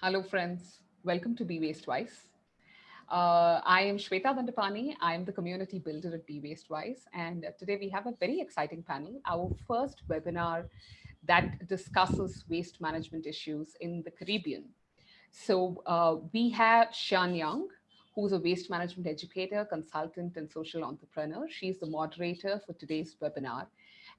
Hello, friends. Welcome to Be Waste Wise. Uh, I am Shweta Dandapani. I am the community builder at Be Waste Wise. And today we have a very exciting panel, our first webinar that discusses waste management issues in the Caribbean. So uh, we have Sean Young, who's a waste management educator, consultant, and social entrepreneur. She's the moderator for today's webinar.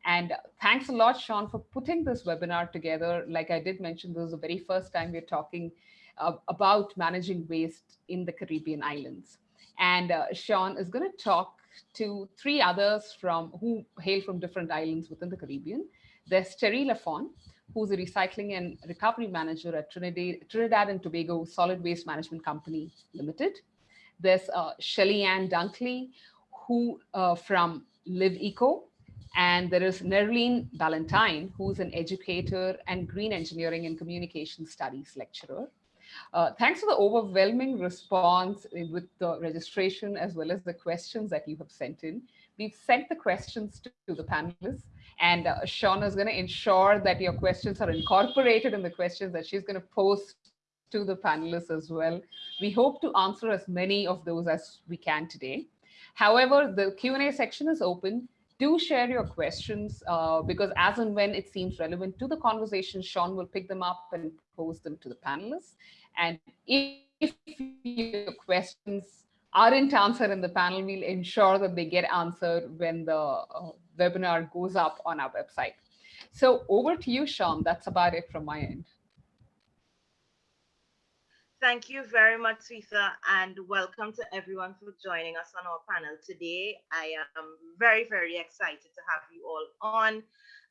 And thanks a lot, Sean, for putting this webinar together. Like I did mention, this is the very first time we're talking uh, about managing waste in the Caribbean islands. And uh, Sean is going to talk to three others from who hail from different islands within the Caribbean. There's Terry Lafon, who's a recycling and recovery manager at Trinidad, Trinidad and Tobago Solid Waste Management Company Limited. There's uh, Shelly Ann Dunkley, who uh, from Live Eco, and there is Nerlene Valentine, who's an educator and green engineering and communication studies lecturer. Uh, thanks for the overwhelming response with the registration as well as the questions that you have sent in. We've sent the questions to, to the panelists and uh, Shauna is going to ensure that your questions are incorporated in the questions that she's going to post to the panelists as well. We hope to answer as many of those as we can today. However, the Q&A section is open. Do share your questions uh, because as and when it seems relevant to the conversation, Sean will pick them up and pose them to the panelists. And if, your questions aren't answered in the panel, we'll ensure that they get answered when the uh, webinar goes up on our website. So over to you, Sean. That's about it from my end. Thank you very much, Swetha, and welcome to everyone for joining us on our panel today. I am very, very excited to have you all on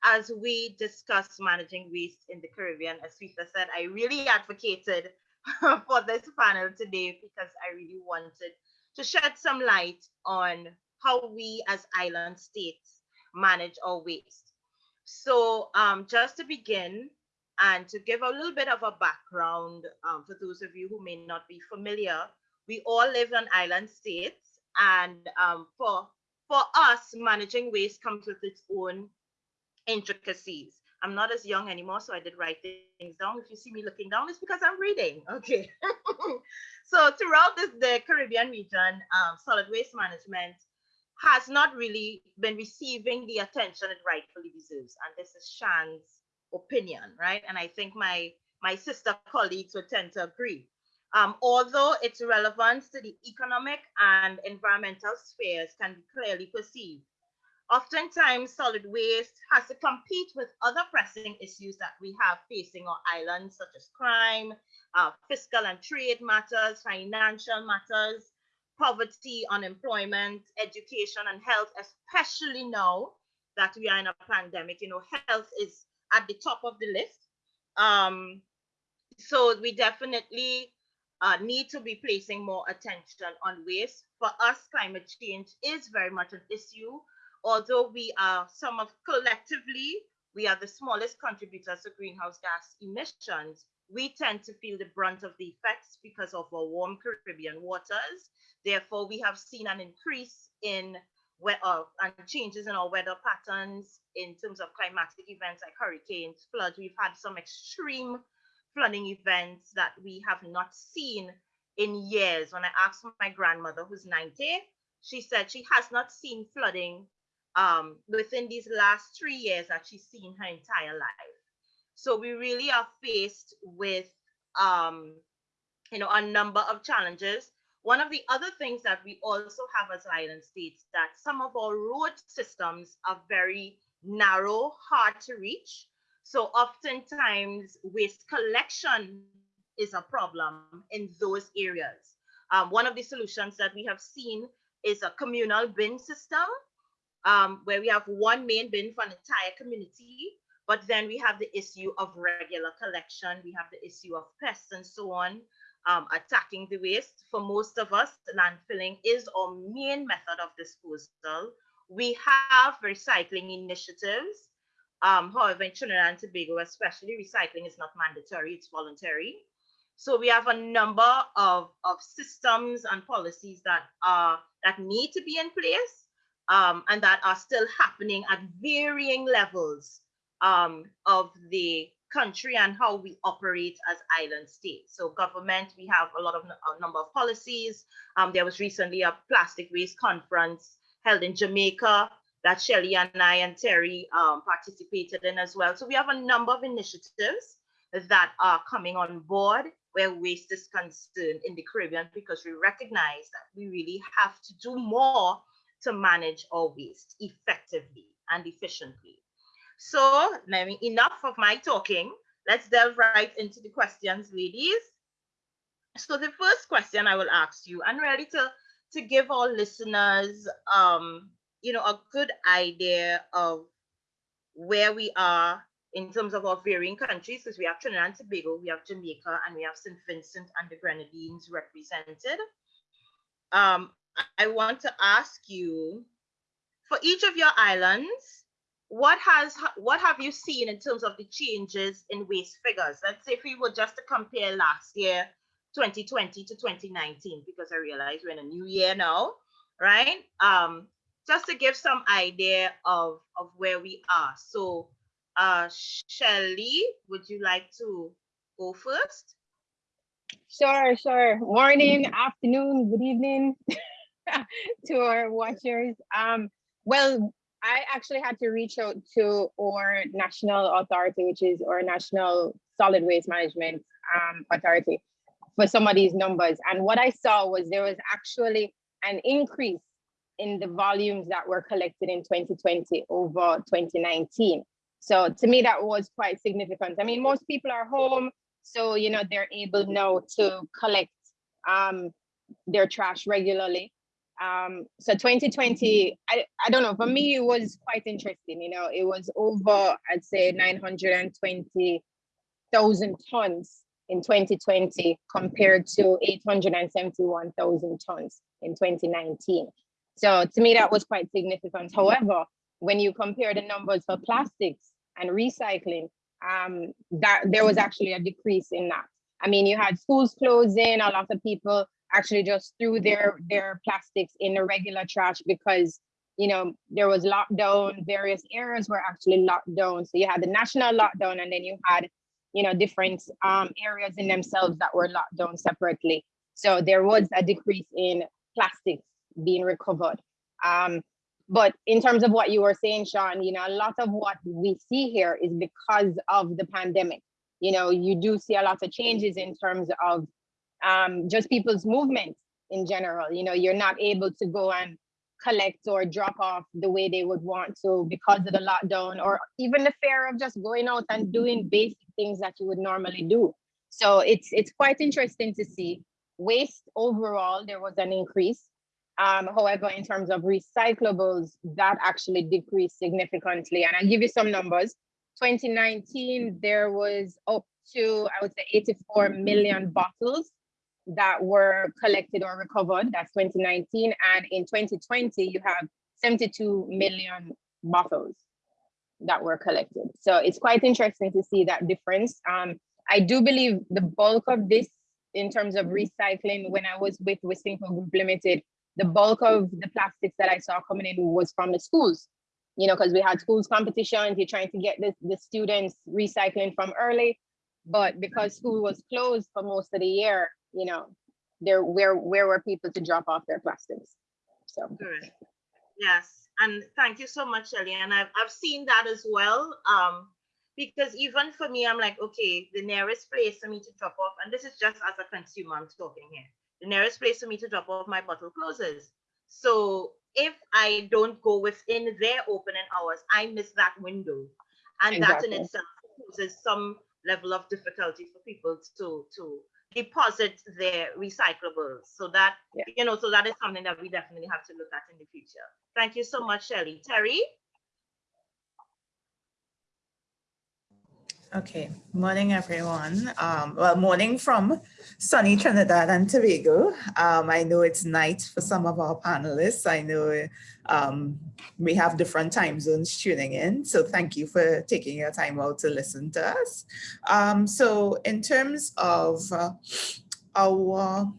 as we discuss managing waste in the Caribbean. As Swetha said, I really advocated for this panel today because I really wanted to shed some light on how we as island states manage our waste. So um, just to begin, and to give a little bit of a background um, for those of you who may not be familiar, we all live on island states. And um, for, for us, managing waste comes with its own intricacies. I'm not as young anymore, so I did write things down. If you see me looking down, it's because I'm reading. Okay. so throughout this, the Caribbean region, um, solid waste management has not really been receiving the attention it rightfully deserves. And this is Shan's opinion, right? And I think my my sister colleagues would tend to agree. Um, although its relevance to the economic and environmental spheres can be clearly perceived, oftentimes solid waste has to compete with other pressing issues that we have facing our islands, such as crime, uh, fiscal and trade matters, financial matters, poverty, unemployment, education, and health, especially now that we are in a pandemic. You know, health is at the top of the list. Um, so we definitely uh, need to be placing more attention on waste. For us, climate change is very much an issue. Although we are some of collectively, we are the smallest contributors to greenhouse gas emissions, we tend to feel the brunt of the effects because of our warm Caribbean waters. Therefore, we have seen an increase in uh, and changes in our weather patterns in terms of climatic events like hurricanes, floods. We've had some extreme flooding events that we have not seen in years. When I asked my grandmother, who's 90, she said she has not seen flooding um, within these last three years that she's seen her entire life. So we really are faced with, um, you know, a number of challenges one of the other things that we also have as island states that some of our road systems are very narrow, hard to reach. So oftentimes waste collection is a problem in those areas. Um, one of the solutions that we have seen is a communal bin system um, where we have one main bin for an entire community, but then we have the issue of regular collection, we have the issue of pests and so on um, attacking the waste. For most of us, landfilling is our main method of disposal. We have recycling initiatives. Um, however, in Trinidad and Tobago, especially, recycling is not mandatory, it's voluntary. So we have a number of, of systems and policies that are that need to be in place um, and that are still happening at varying levels um, of the country and how we operate as island states. So government, we have a lot of a number of policies. Um, there was recently a plastic waste conference held in Jamaica that Shelly and I and Terry um, participated in as well. So we have a number of initiatives that are coming on board where waste is concerned in the Caribbean because we recognize that we really have to do more to manage our waste effectively and efficiently. So, let me enough of my talking. Let's delve right into the questions, ladies. So the first question I will ask you, and really to, to give our listeners um, you know, a good idea of where we are in terms of our varying countries, because we have Trinidad and Tobago, we have Jamaica, and we have St. Vincent and the Grenadines represented. Um, I want to ask you, for each of your islands, what has what have you seen in terms of the changes in waste figures? Let's say if we were just to compare last year, 2020 to 2019, because I realize we're in a new year now, right? Um, just to give some idea of, of where we are. So, uh, Shelly, would you like to go first? Sure, sure. Morning, afternoon, good evening to our watchers. Um, well, I actually had to reach out to our national authority, which is our National Solid Waste Management um, Authority, for some of these numbers. And what I saw was there was actually an increase in the volumes that were collected in 2020 over 2019. So to me, that was quite significant. I mean, most people are home, so you know they're able now to collect um, their trash regularly. Um, so 2020, I, I don't know, for me, it was quite interesting. You know, it was over, I'd say 920,000 tons in 2020 compared to 871,000 tons in 2019. So to me, that was quite significant. However, when you compare the numbers for plastics and recycling, um, that there was actually a decrease in that. I mean, you had schools closing, a lot of people actually just threw their their plastics in the regular trash because you know there was lockdown various areas were actually locked down so you had the national lockdown and then you had you know different um, areas in themselves that were locked down separately so there was a decrease in plastics being recovered. Um, but in terms of what you were saying, Sean, you know, a lot of what we see here is because of the pandemic. You know, you do see a lot of changes in terms of um, just people's movement in general. You know, you're not able to go and collect or drop off the way they would want to because of the lockdown or even the fear of just going out and doing basic things that you would normally do. So it's it's quite interesting to see. Waste overall, there was an increase. Um, however, in terms of recyclables, that actually decreased significantly. And I'll give you some numbers. 2019, there was up to, I would say 84 million bottles that were collected or recovered. That's 2019. And in 2020, you have 72 million bottles that were collected. So it's quite interesting to see that difference. Um, I do believe the bulk of this in terms of recycling, when I was with Wisynco Group Limited, the bulk of the plastics that I saw coming in was from the schools, you know, because we had schools competitions, you're trying to get the, the students recycling from early, but because school was closed for most of the year, you know, there where where were people to drop off their plastics? So Good. yes, and thank you so much, Shelly. And I've I've seen that as well. Um, because even for me, I'm like, okay, the nearest place for me to drop off, and this is just as a consumer, I'm talking here the nearest place for me to drop off my bottle closes. So if I don't go within their opening hours, I miss that window. And exactly. that in itself causes some level of difficulty for people to to deposit their recyclables. So that yeah. you know, so that is something that we definitely have to look at in the future. Thank you so much, Shelly. Terry? Okay, morning everyone. Um, well, morning from sunny Trinidad and Tobago. Um, I know it's night for some of our panelists. I know um, we have different time zones tuning in. So thank you for taking your time out to listen to us. Um, so in terms of uh, our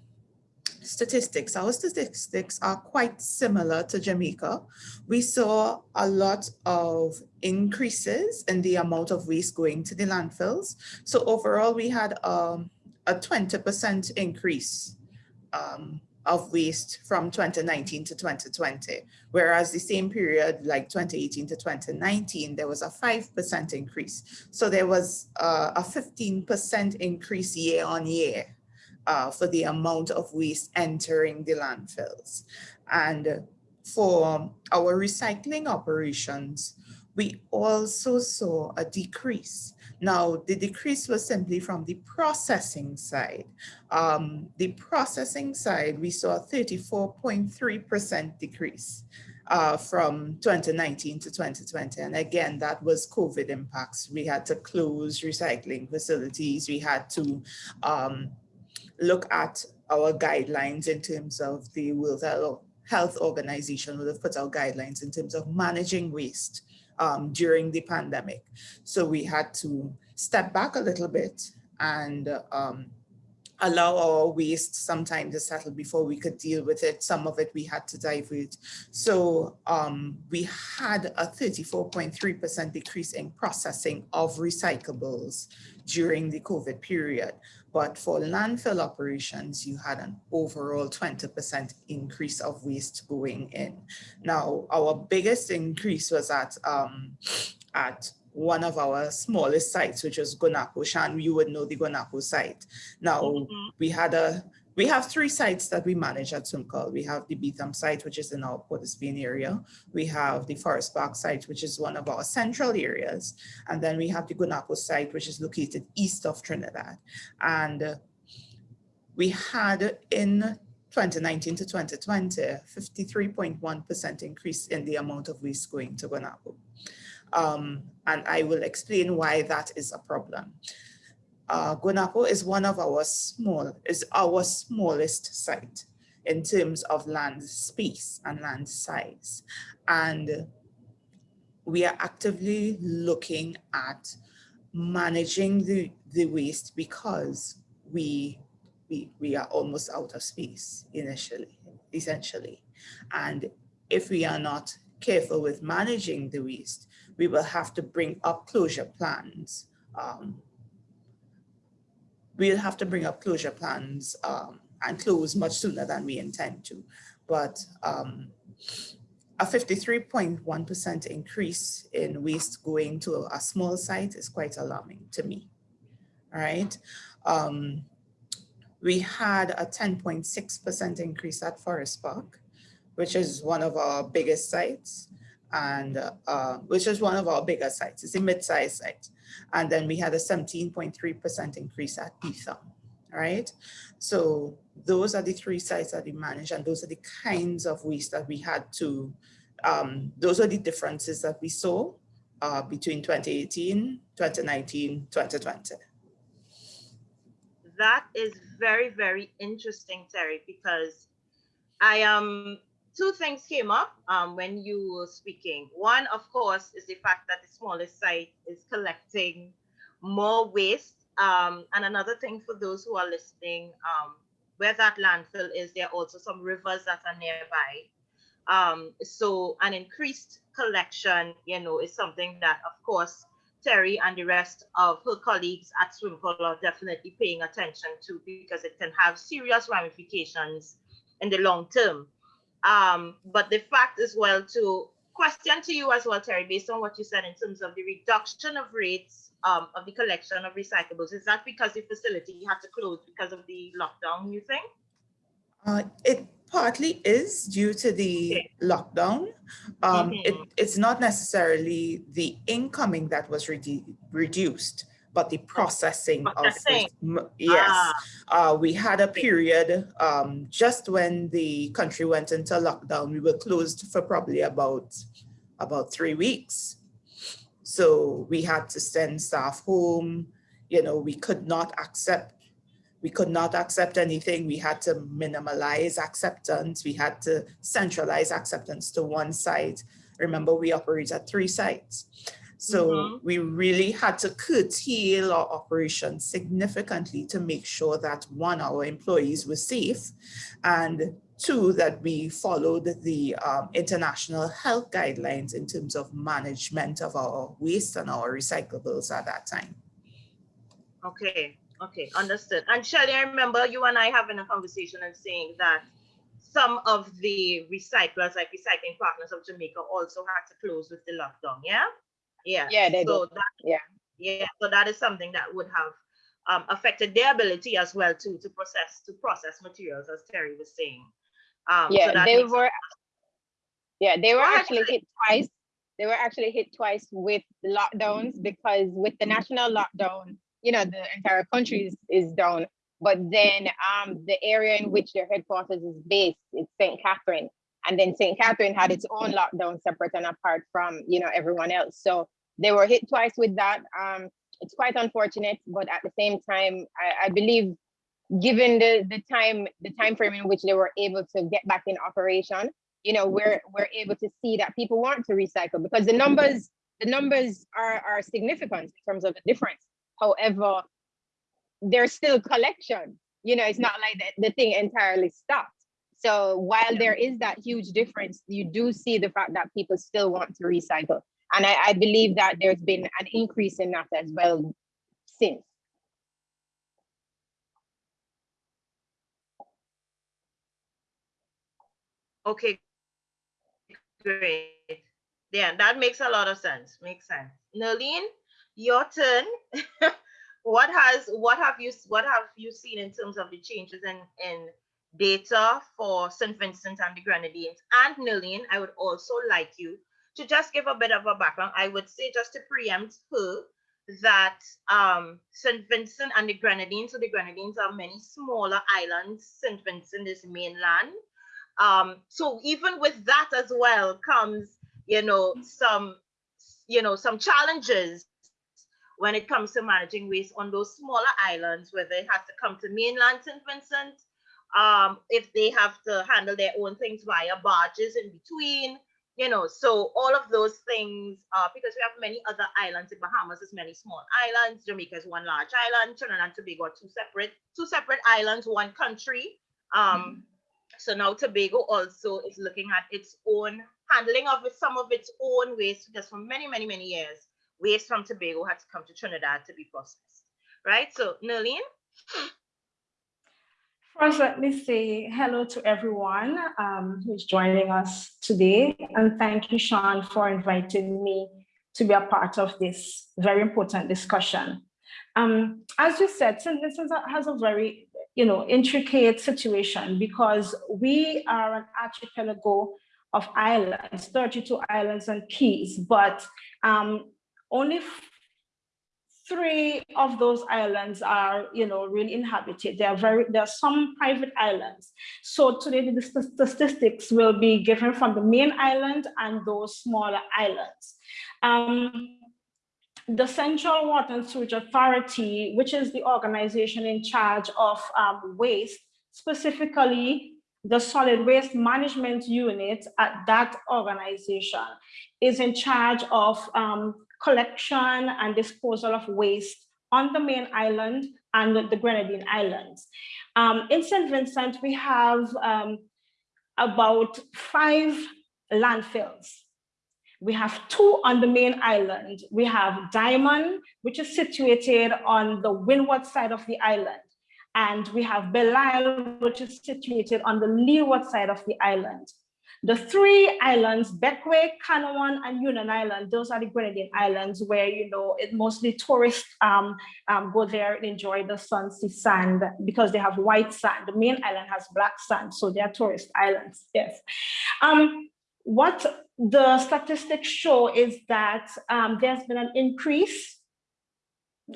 statistics, our statistics are quite similar to Jamaica. We saw a lot of increases in the amount of waste going to the landfills. So overall, we had um, a 20% increase um, of waste from 2019 to 2020, whereas the same period, like 2018 to 2019, there was a 5% increase. So there was uh, a 15% increase year on year uh, for the amount of waste entering the landfills. And for our recycling operations, we also saw a decrease. Now, the decrease was simply from the processing side. Um, the processing side, we saw a 34.3% decrease uh, from 2019 to 2020. And again, that was COVID impacts. We had to close recycling facilities. We had to um, look at our guidelines in terms of the World Health Organization would have put out guidelines in terms of managing waste um, during the pandemic. So we had to step back a little bit and um, allow our waste some time to settle before we could deal with it. Some of it we had to divert. So um, we had a 34.3% decrease in processing of recyclables during the COVID period. But for landfill operations, you had an overall 20% increase of waste going in. Now, our biggest increase was at, um, at one of our smallest sites, which was Guanapo. Shan, you would know the Guanapo site. Now, mm -hmm. we had a we have three sites that we manage at SWMCOL. We have the Beetham site, which is in our Port area. We have the Forest Park site, which is one of our central areas. And then we have the Guanapo site, which is located east of Trinidad. And uh, we had in 2019 to 2020, 53.1% increase in the amount of waste going to Guanapo. Um, and I will explain why that is a problem uh, is one of our small, is our smallest site in terms of land space and land size. And we are actively looking at managing the, the waste because we, we, we are almost out of space initially, essentially. And if we are not careful with managing the waste, we will have to bring up closure plans um, we'll have to bring up closure plans um, and close much sooner than we intend to. But um, a 53.1% increase in waste going to a small site is quite alarming to me. All right. Um, we had a 10.6% increase at Forest Park, which is one of our biggest sites and uh, which is one of our bigger sites. It's a mid-sized site. And then we had a 17.3% increase at Beetham, right? So those are the three sites that we manage and those are the kinds of waste that we had to, um, those are the differences that we saw uh, between 2018, 2019, 2020. That is very, very interesting, Terry, because I am um, two things came up um, when you were speaking. One, of course, is the fact that the smallest site is collecting more waste. Um, and another thing for those who are listening, um, where that landfill is, there are also some rivers that are nearby. Um, so an increased collection, you know, is something that, of course, Terry and the rest of her colleagues at SWMCOL are definitely paying attention to because it can have serious ramifications in the long term. Um, but the fact as well to question to you as well, Terry, based on what you said in terms of the reduction of rates um, of the collection of recyclables, is that because the facility had to close because of the lockdown, you think? Uh, it partly is due to the okay. lockdown. Um, mm -hmm. it, it's not necessarily the incoming that was redu reduced but the processing, processing. of yes ah. uh, we had a period um, just when the country went into lockdown we were closed for probably about about three weeks so we had to send staff home you know we could not accept we could not accept anything. We had to minimalize acceptance. We had to centralize acceptance to one site. Remember, we operate at three sites. So mm -hmm. we really had to curtail our operations significantly to make sure that one, our employees were safe and Two, that we followed the um, international health guidelines in terms of management of our waste and our recyclables at that time. Okay, okay, understood. And Shelley, I remember you and I having a conversation and saying that some of the recyclers, like Recycling Partners of Jamaica, also had to close with the lockdown. Yeah, yeah, Yeah, they so did. that, Yeah. yeah. So that is something that would have um, affected their ability as well to to process to process materials, as Terry was saying. Um, Yeah, that they were. Yeah, they were actually hit twice. They were actually hit twice with lockdowns because with the national lockdown, you know, the entire country is, is down. But then um, the area in which their headquarters is based, it's St. Catherine. And then St. Catherine had its own lockdown separate and apart from, you know, everyone else. So they were hit twice with that. Um, it's quite unfortunate, but at the same time, I, I believe given the, the time, the time frame in which they were able to get back in operation, you know, we're, we're able to see that people want to recycle because the numbers, the numbers are, are significant in terms of the difference. However, there's still collection, you know, it's not like the, the thing entirely stopped. So while there is that huge difference, you do see the fact that people still want to recycle. And I, I believe that there's been an increase in that as well since. Okay, great. Yeah, that makes a lot of sense. Makes sense. Nerlene, your turn. what has what have you what have you seen in terms of the changes in in data for St. Vincent and the Grenadines? And Nerlene, I would also like you to just give a bit of a background. I would say just to preempt her that um, St. Vincent and the Grenadines, so the Grenadines are many smaller islands. St. Vincent is mainland. Um, so even with that as well comes, you know, some, you know, some challenges when it comes to managing waste on those smaller islands, whether it has to come to mainland St. Vincent, um, if they have to handle their own things via barges in between, you know, so all of those things, uh, because we have many other islands, in Bahamas is many small islands, Jamaica is one large island, Trinidad and Tobago are two separate, two separate islands, one country. Um, so now Tobago also is looking at its own handling of some of its own waste, because for many, many, many years, waste from Tobago had to come to Trinidad to be processed, right? So Nerlene, First, let me say hello to everyone um, who's joining us today. And thank you, Sean, for inviting me to be a part of this very important discussion. Um, as you said. Vincent has a very you know, intricate situation because we are an archipelago of islands, 32 islands and cays, but um, only three of those islands are, you know, really inhabited. There are very, there are some private islands. So today the statistics will be given from the main island and those smaller islands. Um, the Central Water and Sewage Authority, which is the organization in charge of um, waste, specifically the solid waste management unit at that organization is in charge of um, collection and disposal of waste on the main island and the Grenadine Islands. Um, in St. Vincent, we have um, about five landfills. We have two on the main island. We have Diamond, which is situated on the windward side of the island. And we have Belle Isle, which is situated on the leeward side of the island. The three islands, Bequia, Canouan, and Union Island, those are the Grenadian Islands where, you know, it mostly tourists um, um, go there and enjoy the sun, sea sand, because they have white sand. The main island has black sand, so they are tourist islands, yes. Um, what the statistics show is that um, there's been an increase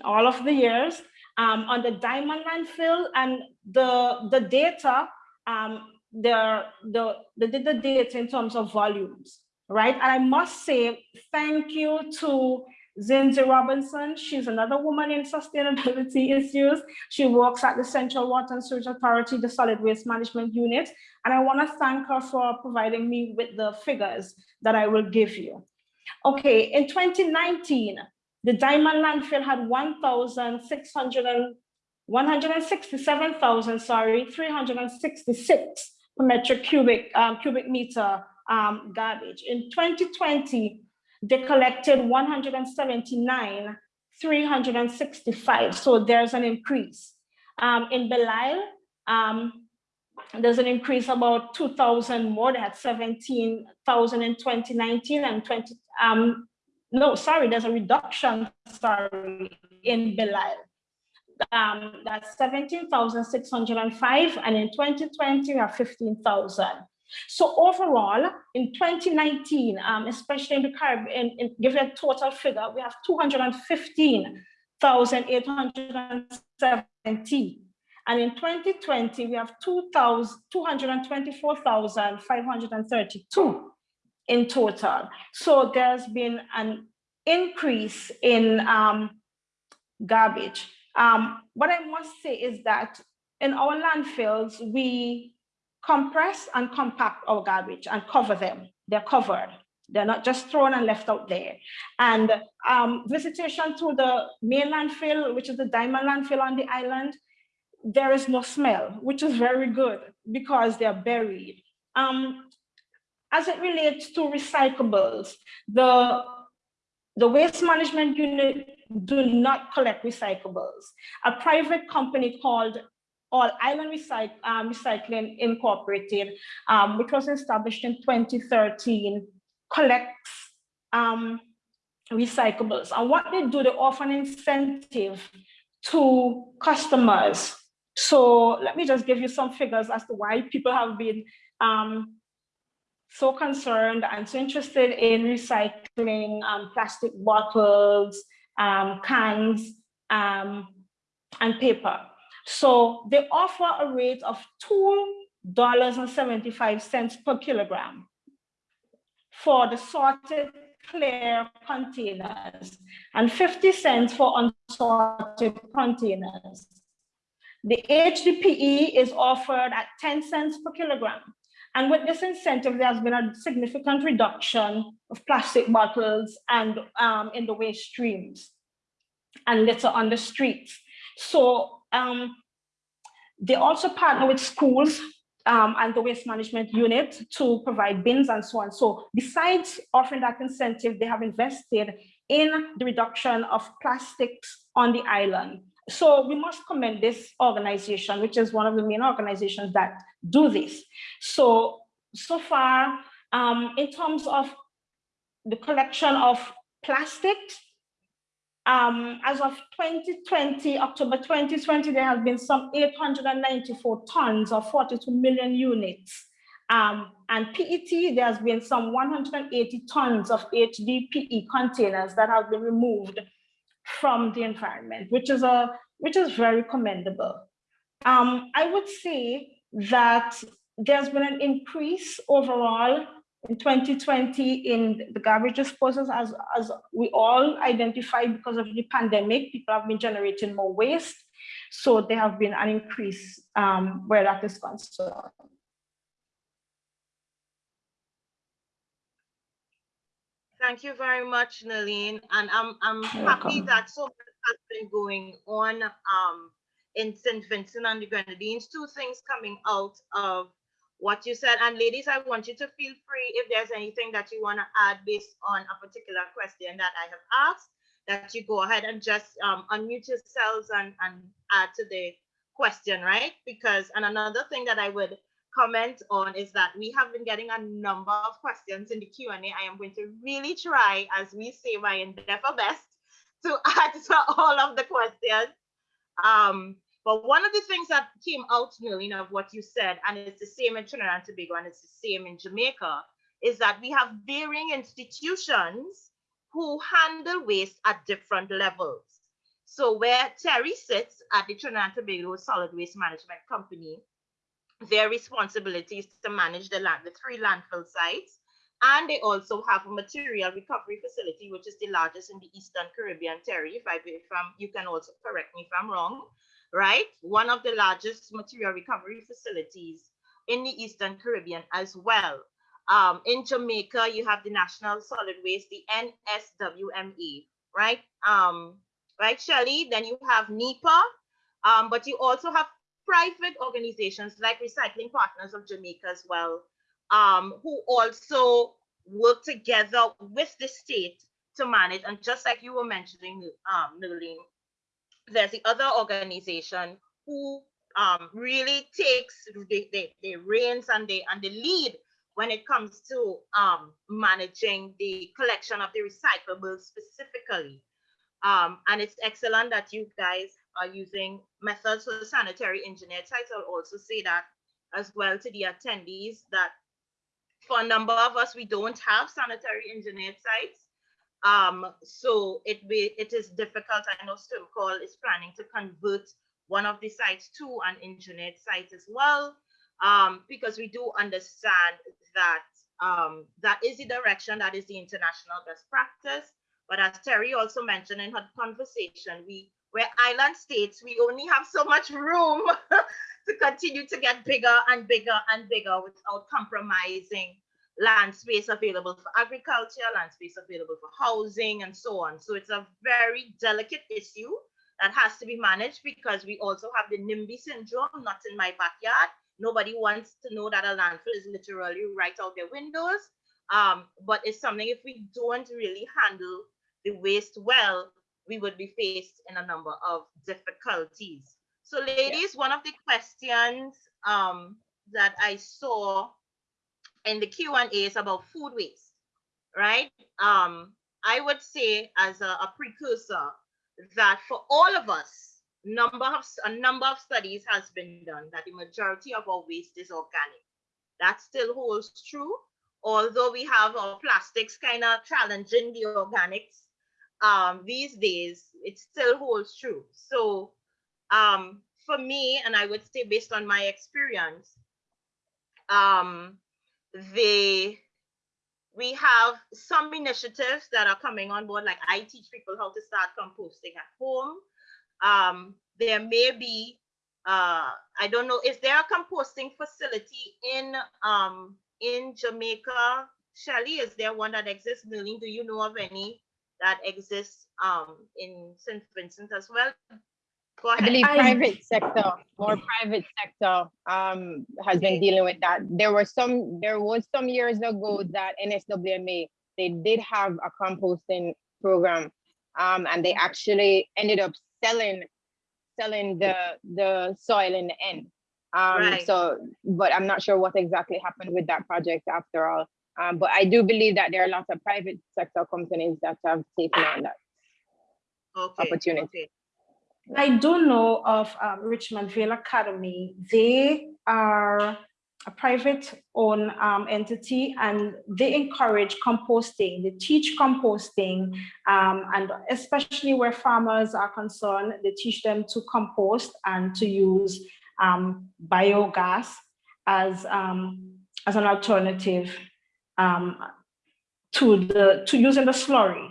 all of the years um, on the diamond landfill and the, the data um, the, the, the, the data in terms of volumes, right? And I must say thank you to Zinzi Robinson. She's another woman in sustainability issues. She works at the Central Water and Sewage Authority, the Solid Waste Management Unit. And I want to thank her for providing me with the figures that I will give you. Okay, in 2019, the Diamond landfill had 1,600 167,000, sorry, 366 per metric cubic, um, cubic meter um, garbage. In 2020, they collected 179, 365. So there's an increase. Um, in Belle Isle, um, there's an increase about 2,000 more. They had 17,000 in 2019 and 20. Um, no, sorry, there's a reduction. Sorry, in Belle Isle. Um, that's 17,605, and in 2020 we have 15,000. So overall, in 2019, um, especially in the Caribbean, in, give a total figure, we have 215,870. And in 2020, we have 224,532 in total. So there's been an increase in um, garbage. Um, what I must say is that in our landfills, we compress and compact our garbage and cover them. They're covered. They're not just thrown and left out there. And um, visitation to the main landfill, which is the Diamond landfill on the island, there is no smell, which is very good because they're buried. Um, as it relates to recyclables, the, the waste management unit do not collect recyclables. A private company called All Island um, Recycling Incorporated, um, which was established in 2013, collects um, recyclables. And what they do, they offer an incentive to customers. So let me just give you some figures as to why people have been um, so concerned and so interested in recycling um, plastic bottles, um, cans, um, and paper. So they offer a rate of $2.75 per kilogram for the sorted clear containers and 50 cents for unsorted containers. The HDPE is offered at 10 cents per kilogram. And with this incentive, there has been a significant reduction of plastic bottles and um, in the waste streams and litter on the streets. So um, they also partner with schools um, and the waste management unit to provide bins and so on. So besides offering that incentive, they have invested in the reduction of plastics on the island. So we must commend this organization, which is one of the main organizations that do this. So, so far, um, in terms of the collection of plastics, um, as of 2020, October 2020, there have been some 894 tons of 42 million units. Um, and PET, there has been some 180 tons of HDPE containers that have been removed from the environment, which is a which is very commendable. Um, I would say that there's been an increase overall in 2020 in the garbage disposals as, as we all identified because of the pandemic, people have been generating more waste. So there have been an increase um, where that is concerned. Thank you very much, Nalene. And I'm, I'm You're happy welcome. that so much has been going on um, in St. Vincent and the Grenadines. Two things coming out of what you said. And ladies, I want you to feel free if there's anything that you want to add based on a particular question that I have asked, that you go ahead and just um, unmute yourselves and, and add to the question, right? Because, and another thing that I would comment on is that we have been getting a number of questions in the Q&A. I am going to really try, as we say, my endeavor best to answer all of the questions. Um, but one of the things that came out, Nalina, of what you said, and it's the same in Trinidad and Tobago and it's the same in Jamaica, is that we have varying institutions who handle waste at different levels. So where Terry sits at the Trinidad and Tobago Solid Waste Management Company, their responsibility is to manage the land, the three landfill sites, and they also have a material recovery facility, which is the largest in the Eastern Caribbean, Terry. If I if I'm, you can also correct me if I'm wrong, right? One of the largest material recovery facilities in the Eastern Caribbean as well. Um, in Jamaica, you have the National Solid Waste, the NSWMA, right? Um, right, Shelley? Then you have NEPA, um, but you also have private organizations like Recycling Partners of Jamaica as well, um, who also work together with the state to manage. And just like you were mentioning, um, there's the other organization who um, really takes the, the, the reins and the, and the lead when it comes to um, managing the collection of the recyclables specifically. Um, and it's excellent that you guys are using methods for sanitary engineer sites. I'll also say that as well to the attendees that for a number of us, we don't have sanitary engineered sites. Um, so it be, it is difficult. I know SWMCOL is planning to convert one of the sites to an engineered site as well, um, because we do understand that um, that is the direction, that is the international best practice. But as Terry also mentioned in her conversation, we we're island states, we only have so much room to continue to get bigger and bigger and bigger without compromising land space available for agriculture, land space available for housing, and so on. So it's a very delicate issue that has to be managed because we also have the NIMBY syndrome, not in my backyard. Nobody wants to know that a landfill is literally right out their windows. Um, but it's something if we don't really handle the waste well, we would be faced in a number of difficulties. So ladies, yeah. one of the questions um, that I saw in the Q&A is about food waste, right? Um, I would say as a, a precursor that for all of us, number of, a number of studies has been done that the majority of our waste is organic. That still holds true, although we have our plastics kind of challenging the organics um, these days, it still holds true. So um, for me, and I would say based on my experience, um, the we have some initiatives that are coming on board, like I teach people how to start composting at home. Um, there may be, uh, I don't know, is there a composting facility in um, in Jamaica? Shelly, is there one that exists? Do you know of any that exists um, in St. Vincent as well? Go ahead. I believe private sector, more private sector um, has been dealing with that. There were some, there was some years ago that NSWMA, they did have a composting program um, and they actually ended up selling selling the the soil in the end. Um, right. So, but I'm not sure what exactly happened with that project after all. Um, but I do believe that there are lots of private sector companies that have taken on that okay. opportunity. Okay. I do know of um, Richmond Vale Academy. They are a private owned um, entity and they encourage composting. They teach composting um, and especially where farmers are concerned, they teach them to compost and to use um, biogas as, um, as an alternative um, to the to using the slurry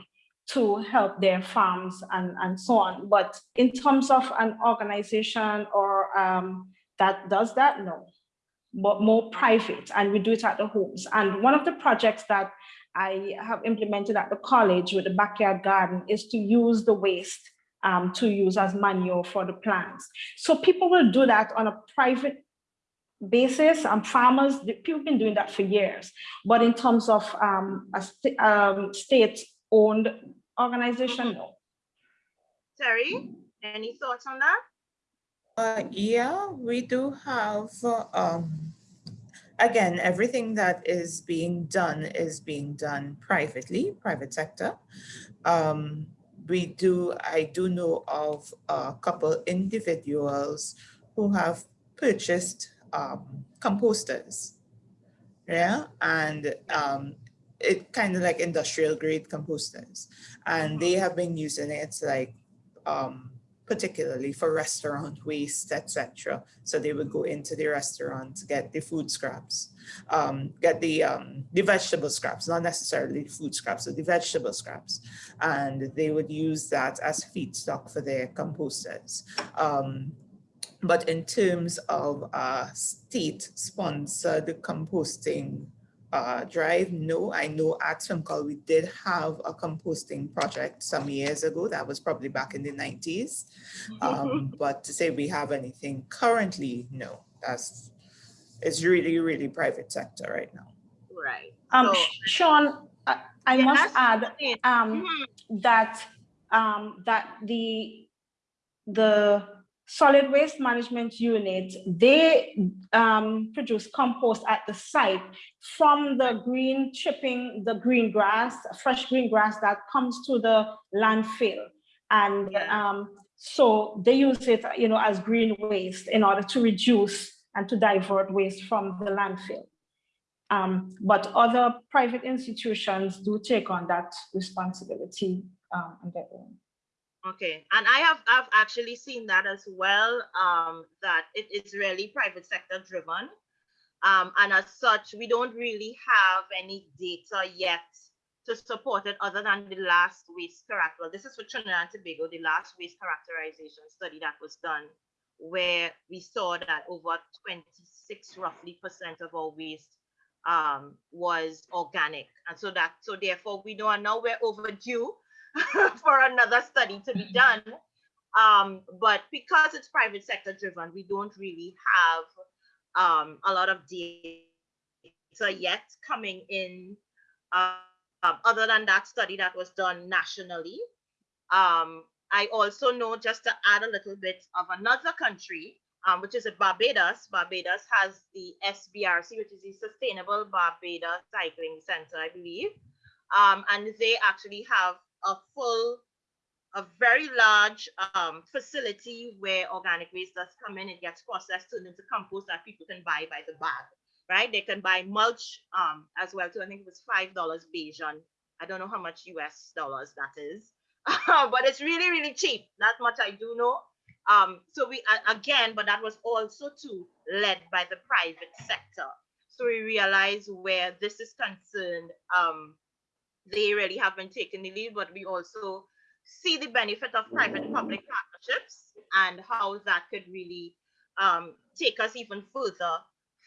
to help their farms and, and so on. But in terms of an organization or um, that does that, no, but more private and we do it at the homes. And one of the projects that I have implemented at the college with the backyard garden is to use the waste um, to use as manure for the plants. So people will do that on a private basis and farmers, people have been doing that for years. But in terms of um, a st um, state-owned organization, no. Terry, any thoughts on that? Uh, yeah, we do have, uh, um, again, everything that is being done is being done privately, private sector. Um, we do, I do know of a couple individuals who have purchased um, composters. Yeah, and um, it kind of like industrial grade composters. And they have been using it like um, particularly for restaurant waste, etc. So they would go into the restaurant to get the food scraps, um, get the um, the vegetable scraps, not necessarily food scraps, but the vegetable scraps, and they would use that as feedstock for their composters. Um, but in terms of uh, state-sponsored composting uh, drive, no. I know at SWMCOL we did have a composting project some years ago. That was probably back in the 90s. Um, but to say we have anything currently, no. That's it's really, really private sector right now. Right. Um, So- Sh- Sean, I, I Yeah, must add, it. um, Mhm. that, um, that the, the solid waste management unit, they, um, produce compost at the site from the green chipping, the green grass, fresh green grass that comes to the landfill. And, um, so they use it, you know, as green waste in order to reduce and to divert waste from the landfill. Um, but other private institutions do take on that responsibility um, on their own. Okay, and I have I've actually seen that as well. Um, that it is really private sector driven, um, and as such, we don't really have any data yet to support it, other than the last waste character. Well, this is for Trinidad and Tobago, the last waste characterization study that was done, where we saw that over 26 roughly percent of our waste um, was organic, and so that so therefore we know and now we're overdue for another study to be done. Um, but because it's private sector driven, we don't really have um, a lot of data yet coming in, uh, um, other than that study that was done nationally. Um, I also know, just to add a little bit of another country, um, which is Barbados. Barbados has the SBRC, which is the Sustainable Barbados Recycling Center, I believe. Um, and they actually have a full, a very large um, facility where organic waste does come in. It gets processed, turned into compost that people can buy by the bag, right? They can buy mulch um, as well too. I think it was five dollars Bajan. I don't know how much US dollars that is, but it's really really cheap. That much I do know. Um, so we again, but that was also too led by the private sector. So we realize where this is concerned. Um, they really have been taking the lead, but we also see the benefit of private-public partnerships and how that could really um, take us even further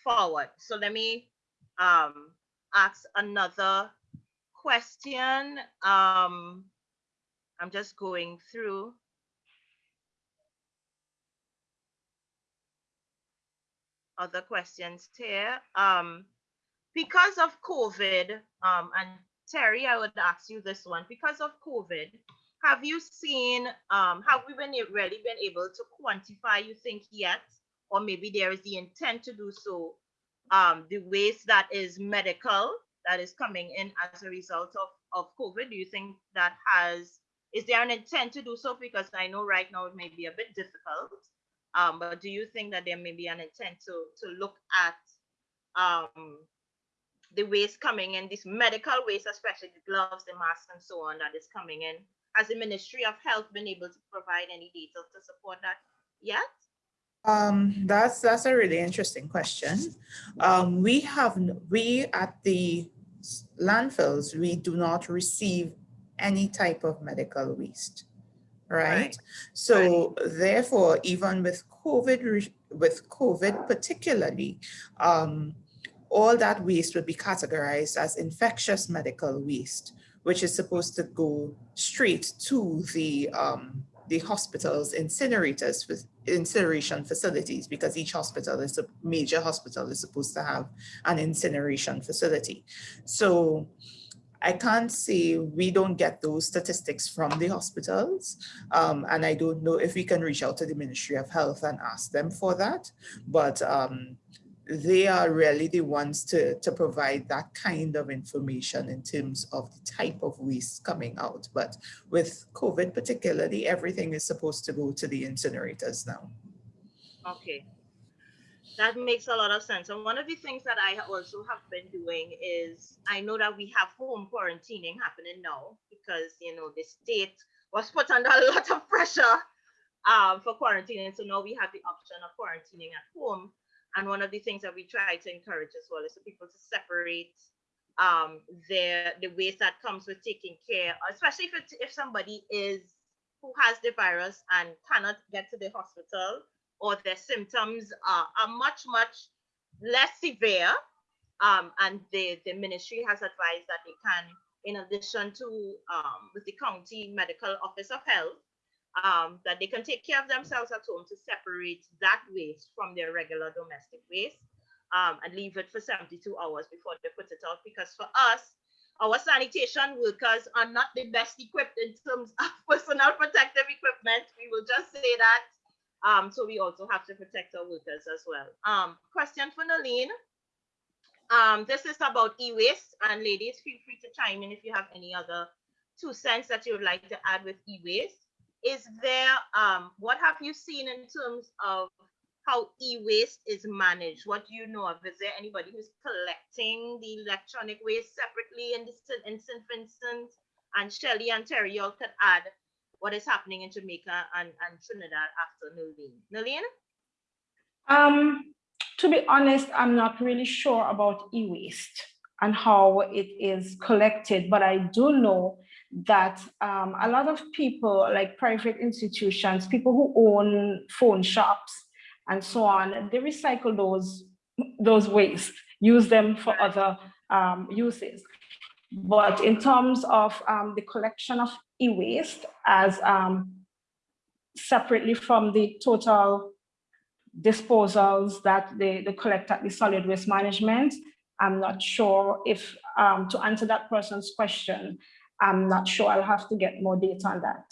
forward. So let me um, ask another question. Um, I'm just going through. Other questions here. Um, because of COVID, um, and Terry, I would ask you this one. Because of COVID, have you seen, um, have we been really been able to quantify, you think, yet? Or maybe there is the intent to do so, um, the waste that is medical, that is coming in as a result of, of COVID? Do you think that has, is there an intent to do so? Because I know right now it may be a bit difficult. Um, but do you think that there may be an intent to, to look at um, the waste coming in, this medical waste, especially the gloves, the masks, and so on that is coming in. Has the Ministry of Health been able to provide any data to support that yet? Um, that's that's a really interesting question. Um, we have we at the landfills we do not receive any type of medical waste, right? Right. So therefore, even with COVID, with COVID particularly, um, all that waste would be categorized as infectious medical waste, which is supposed to go straight to the um, the hospitals incinerators fac- incineration facilities because each hospital is a major hospital is supposed to have an incineration facility. So I can't say we don't get those statistics from the hospitals. Um, and I don't know if we can reach out to the Ministry of Health and ask them for that. But um, they are really the ones to, to provide that kind of information in terms of the type of waste coming out. But with COVID particularly, everything is supposed to go to the incinerators now. Okay. That makes a lot of sense. And one of the things that I also have been doing is I know that we have home quarantining happening now because, you know, the state was put under a lot of pressure um, for quarantining. So now we have the option of quarantining at home. And one of the things that we try to encourage as well is for people to separate um, their the waste that comes with taking care, especially if it, if somebody is who has the virus and cannot get to the hospital or their symptoms are, are much much less severe Um, and the, the ministry has advised that they can, in addition to um, with the county medical office of health, um, that they can take care of themselves at home to separate that waste from their regular domestic waste um, and leave it for 72 hours before they put it out. Because for us, our sanitation workers are not the best equipped in terms of personal protective equipment. We will just say that. Um, so we also have to protect our workers as well. Um, question for Nalene. Um, this is about e-waste and ladies, feel free to chime in if you have any other two cents that you would like to add with e-waste. Is there, um, what have you seen in terms of how e-waste is managed? What do you know of? Is there anybody who's collecting the electronic waste separately in this in St. Vincent? And Shelley and Terry, y'all could add what is happening in Jamaica and, and Trinidad after Nalene. Nalene? Um, to be honest, I'm not really sure about e-waste and how it is collected, but I do know that um, a lot of people, like private institutions, people who own phone shops and so on, they recycle those, those waste, use them for other um, uses. But in terms of um, the collection of e-waste as um, separately from the total disposals that they, they collect at the solid waste management. I'm not sure if, um, to answer that person's question, I'm not sure. I'll have to get more data on that.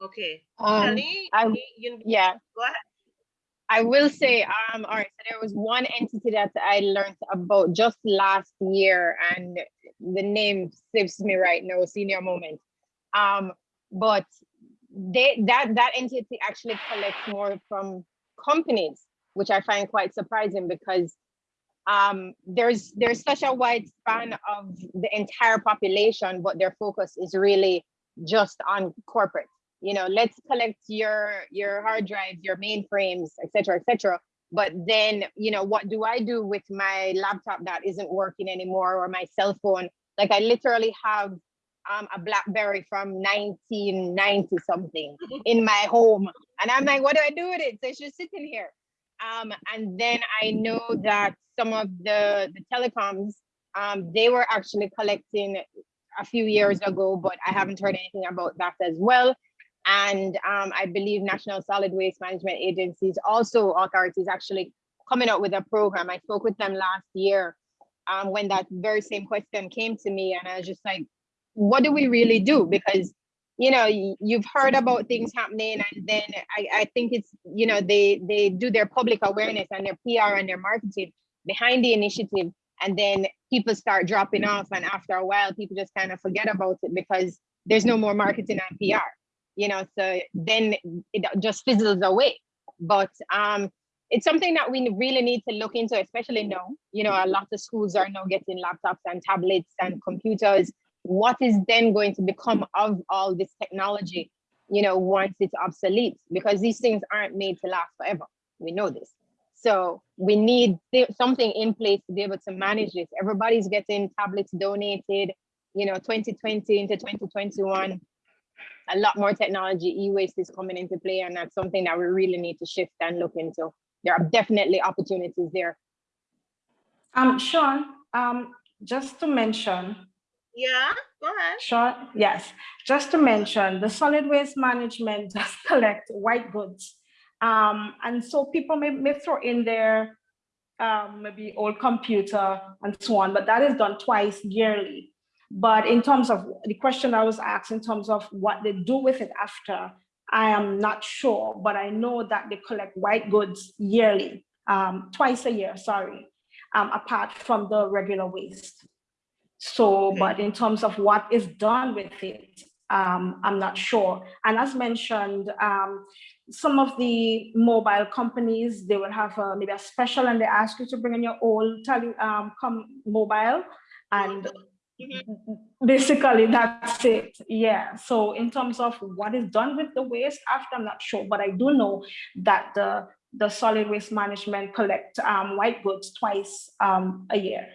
Okay. Um, Shelley, I- you- you- Yeah, go ahead. I will say, um, all right, so there was one entity that I learned about just last year, and the name slips me right now, senior moment. Um, but they that that entity actually collects more from companies, which I find quite surprising because um, there's there's such a wide span of the entire population, but their focus is really just on corporate you know, let's collect your your hard drives, your mainframes, et cetera, et cetera. But then, you know, what do I do with my laptop that isn't working anymore or my cell phone? Like I literally have um, a BlackBerry from 1990 something in my home. And I'm like, what do I do with it? So it's just sitting here. Um, and then I know that some of the, the telecoms, um, they were actually collecting a few years ago, but I haven't heard anything about that as well. And um, I believe National Solid Waste Management Agencies, also authorities actually coming up with a program. I spoke with them last year um, when that very same question came to me and I was just like, what do we really do? Because, you know, you've heard about things happening and then I, I think it's, you know, they, they do their public awareness and their PR and their marketing behind the initiative. And then people start dropping off and after a while, people just kind of forget about it because there's no more marketing and PR you know, so then it just fizzles away. But um, it's something that we really need to look into, especially now. You know, a lot of schools are now getting laptops and tablets and computers. What is then going to become of all this technology, you know, once it's obsolete? Because these things aren't made to last forever. We know this. So we need th- something in place to be able to manage this. Everybody's getting tablets donated, you know, 2020 into 2021 a lot more technology, e-waste is coming into play, and that's something that we really need to shift and look into. There are definitely opportunities there. Um, Sean, um, just to mention, Yeah, go ahead. Sean, yes, just to mention, the solid waste management does collect white goods. Um, and so people may, may throw in their um, maybe old computer and so on, but that is done twice yearly. But in terms of the question I was asked in terms of what they do with it after, I am not sure, but I know that they collect white goods yearly, um, twice a year, sorry, um, apart from the regular waste. So, but in terms of what is done with it, um, I'm not sure. And as mentioned, um, some of the mobile companies, they will have uh, maybe a special and they ask you to bring in your old tele, um, com mobile and basically that's it. Yeah. So in terms of what is done with the waste after i'm not sure but i do know that the the solid waste management collect um, white goods twice um, a year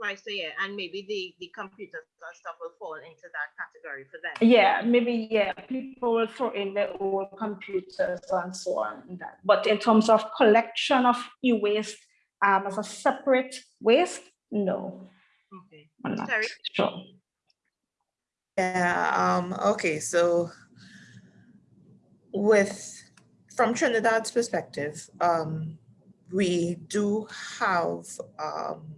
Twice a year, and maybe the, the computers and stuff will fall into that category for them. yeah maybe yeah people will throw in their old computers and so on and that. but in terms of collection of e-waste um, as a separate waste, no, Okay. I'm not Terry? sure. Yeah, um, okay, so with, from Trinidad's perspective, um, we do have, um,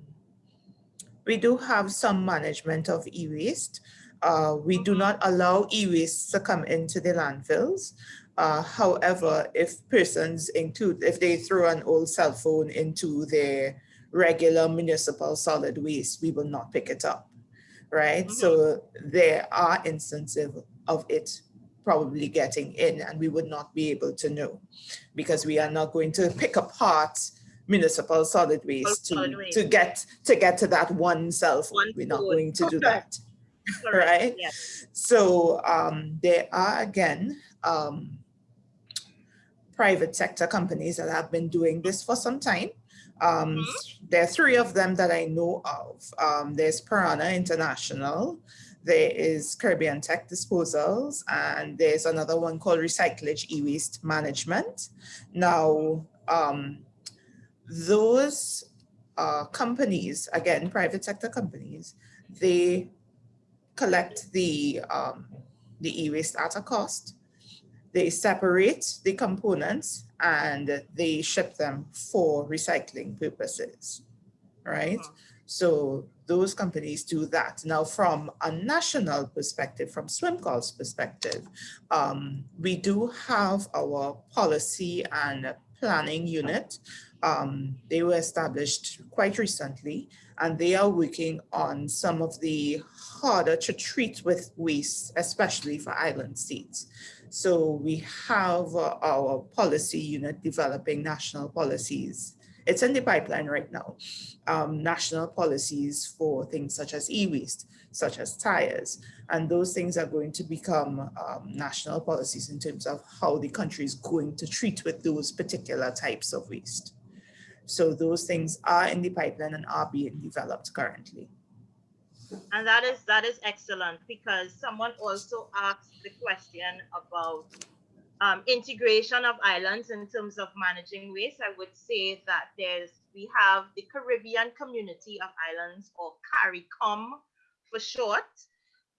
we do have some management of e-waste. Uh, we do not allow e-waste to come into the landfills. Uh, however, if persons include, if they throw an old cell phone into their regular municipal solid waste, we will not pick it up right? Mhm. So there are instances of it probably getting in and we would not be able to know because we are not going to pick apart municipal solid waste solid to, waste. to get to get to that one cell phone. One We're not going to do that. Correct, Right. Yes. So um, there are again um, private sector companies that have been doing this for some time. Um, Mm-hmm. There are three of them that I know of. Um, there's Piranha International, there is Caribbean Tech Disposals, and there's another one called Recyclage E-Waste Management. Now, um, those uh, companies, again, private sector companies, they collect the, um, the e-waste at a cost. They separate the components and they ship them for recycling purposes, right? So those companies do that. Now, from a national perspective, from SWMCOL's perspective, um, we do have our policy and planning unit. Um, they were established quite recently, and they are working on some of the harder to treat with waste, especially for island states. So we have uh, our policy unit developing national policies. It's in the pipeline right now. Um, national policies for things such as e-waste, such as tires. And those things are going to become um, national policies in terms of how the country is going to treat with those particular types of waste. So those things are in the pipeline and are being developed currently. And that is that is excellent because someone also asked the question about um, integration of islands in terms of managing waste. I would say that there's we have the Caribbean Community of Islands or CARICOM for short,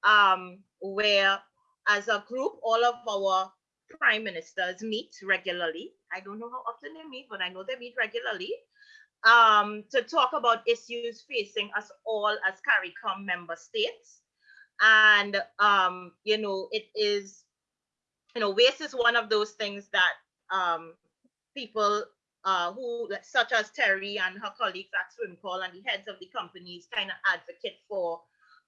um, where as a group all of our prime ministers meet regularly. I don't know how often they meet, but I know they meet regularly um, to talk about issues facing us all as CARICOM member states. And, um, you know, it is, you know, waste is one of those things that um, people uh, who, such as Terry and her colleagues at SWMCOL and the heads of the companies kind of advocate for.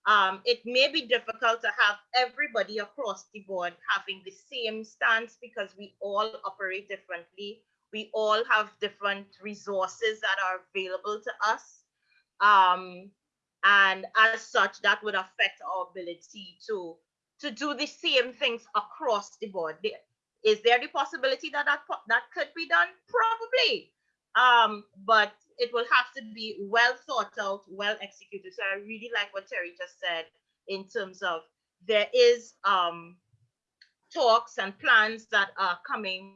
Um, it may be difficult to have everybody across the board having the same stance because we all operate differently we all have different resources that are available to us. Um, and as such, that would affect our ability to, to do the same things across the board. Is there the possibility that that, that could be done? Probably. Um, but it will have to be well thought out, well executed. So I really like what Terry just said in terms of there is um, talks and plans that are coming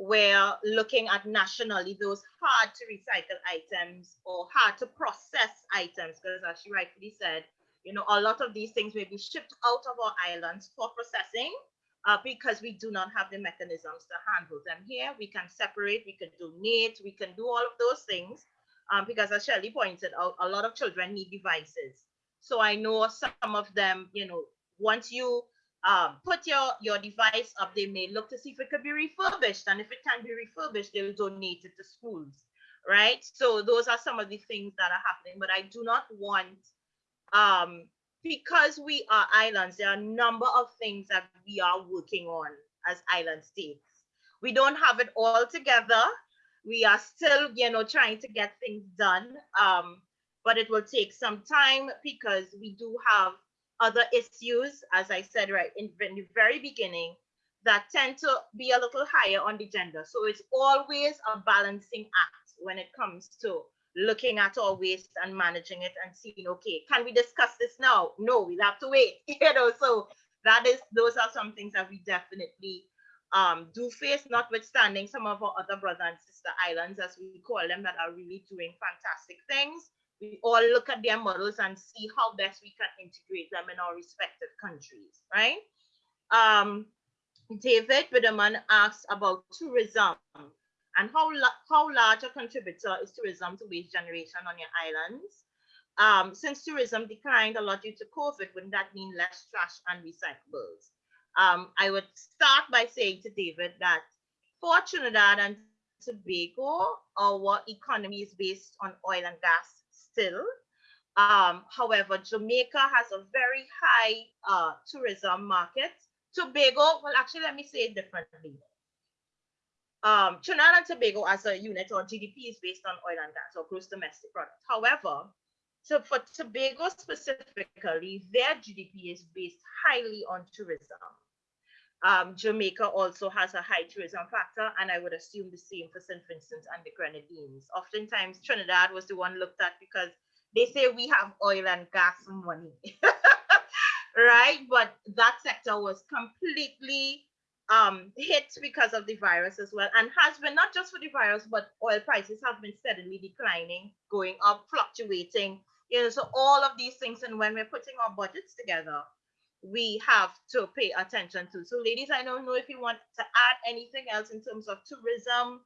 we're looking at nationally those hard to recycle items or hard to process items because as she rightfully said you know a lot of these things may be shipped out of our islands for processing uh, because we do not have the mechanisms to handle them here we can separate we can donate we can do all of those things um, because as Shelley pointed out a lot of children need devices so I know some of them you know once you um, put your, your device up, they may look to see if it could be refurbished. And if it can be refurbished, they'll donate it to schools, right? So those are some of the things that are happening. But I do not want, um, because we are islands, there are a number of things that we are working on as island states. We don't have it all together. We are still, you know, trying to get things done. Um, but it will take some time because we do have other issues, as I said right in, in the very beginning, that tend to be a little higher on the agenda. So it's always a balancing act when it comes to looking at our waste and managing it and seeing, okay, can we discuss this now? No, we'll have to wait. You know, so that is those are some things that we definitely um, do face, notwithstanding some of our other brother and sister islands, as we call them, that are really doing fantastic things. We all look at their models and see how best we can integrate them in our respective countries, right? Um, David Biderman asks about tourism and how, how large a contributor is tourism to waste generation on your islands. Um, since tourism declined a lot due to COVID, wouldn't that mean less trash and recyclables? um, I would start by saying to David that for Trinidad and Tobago, our economy is based on oil and gas still. Um, however, Jamaica has a very high uh, tourism market. Tobago, well, actually, let me say it differently. Um, Trinidad and Tobago as a unit or GDP is based on oil and gas or gross domestic product. However, so for Tobago specifically, their GDP is based highly on tourism. Um, Jamaica also has a high tourism factor, and I would assume the same for St. Vincent and the Grenadines. Oftentimes, Trinidad was the one looked at because they say we have oil and gas money, right? But that sector was completely um, hit because of the virus as well, and has been not just for the virus, but oil prices have been steadily declining, going up, fluctuating. You know, so all of these things, and when we're putting our budgets together, we have to pay attention to. So ladies, I don't know if you want to add anything else in terms of tourism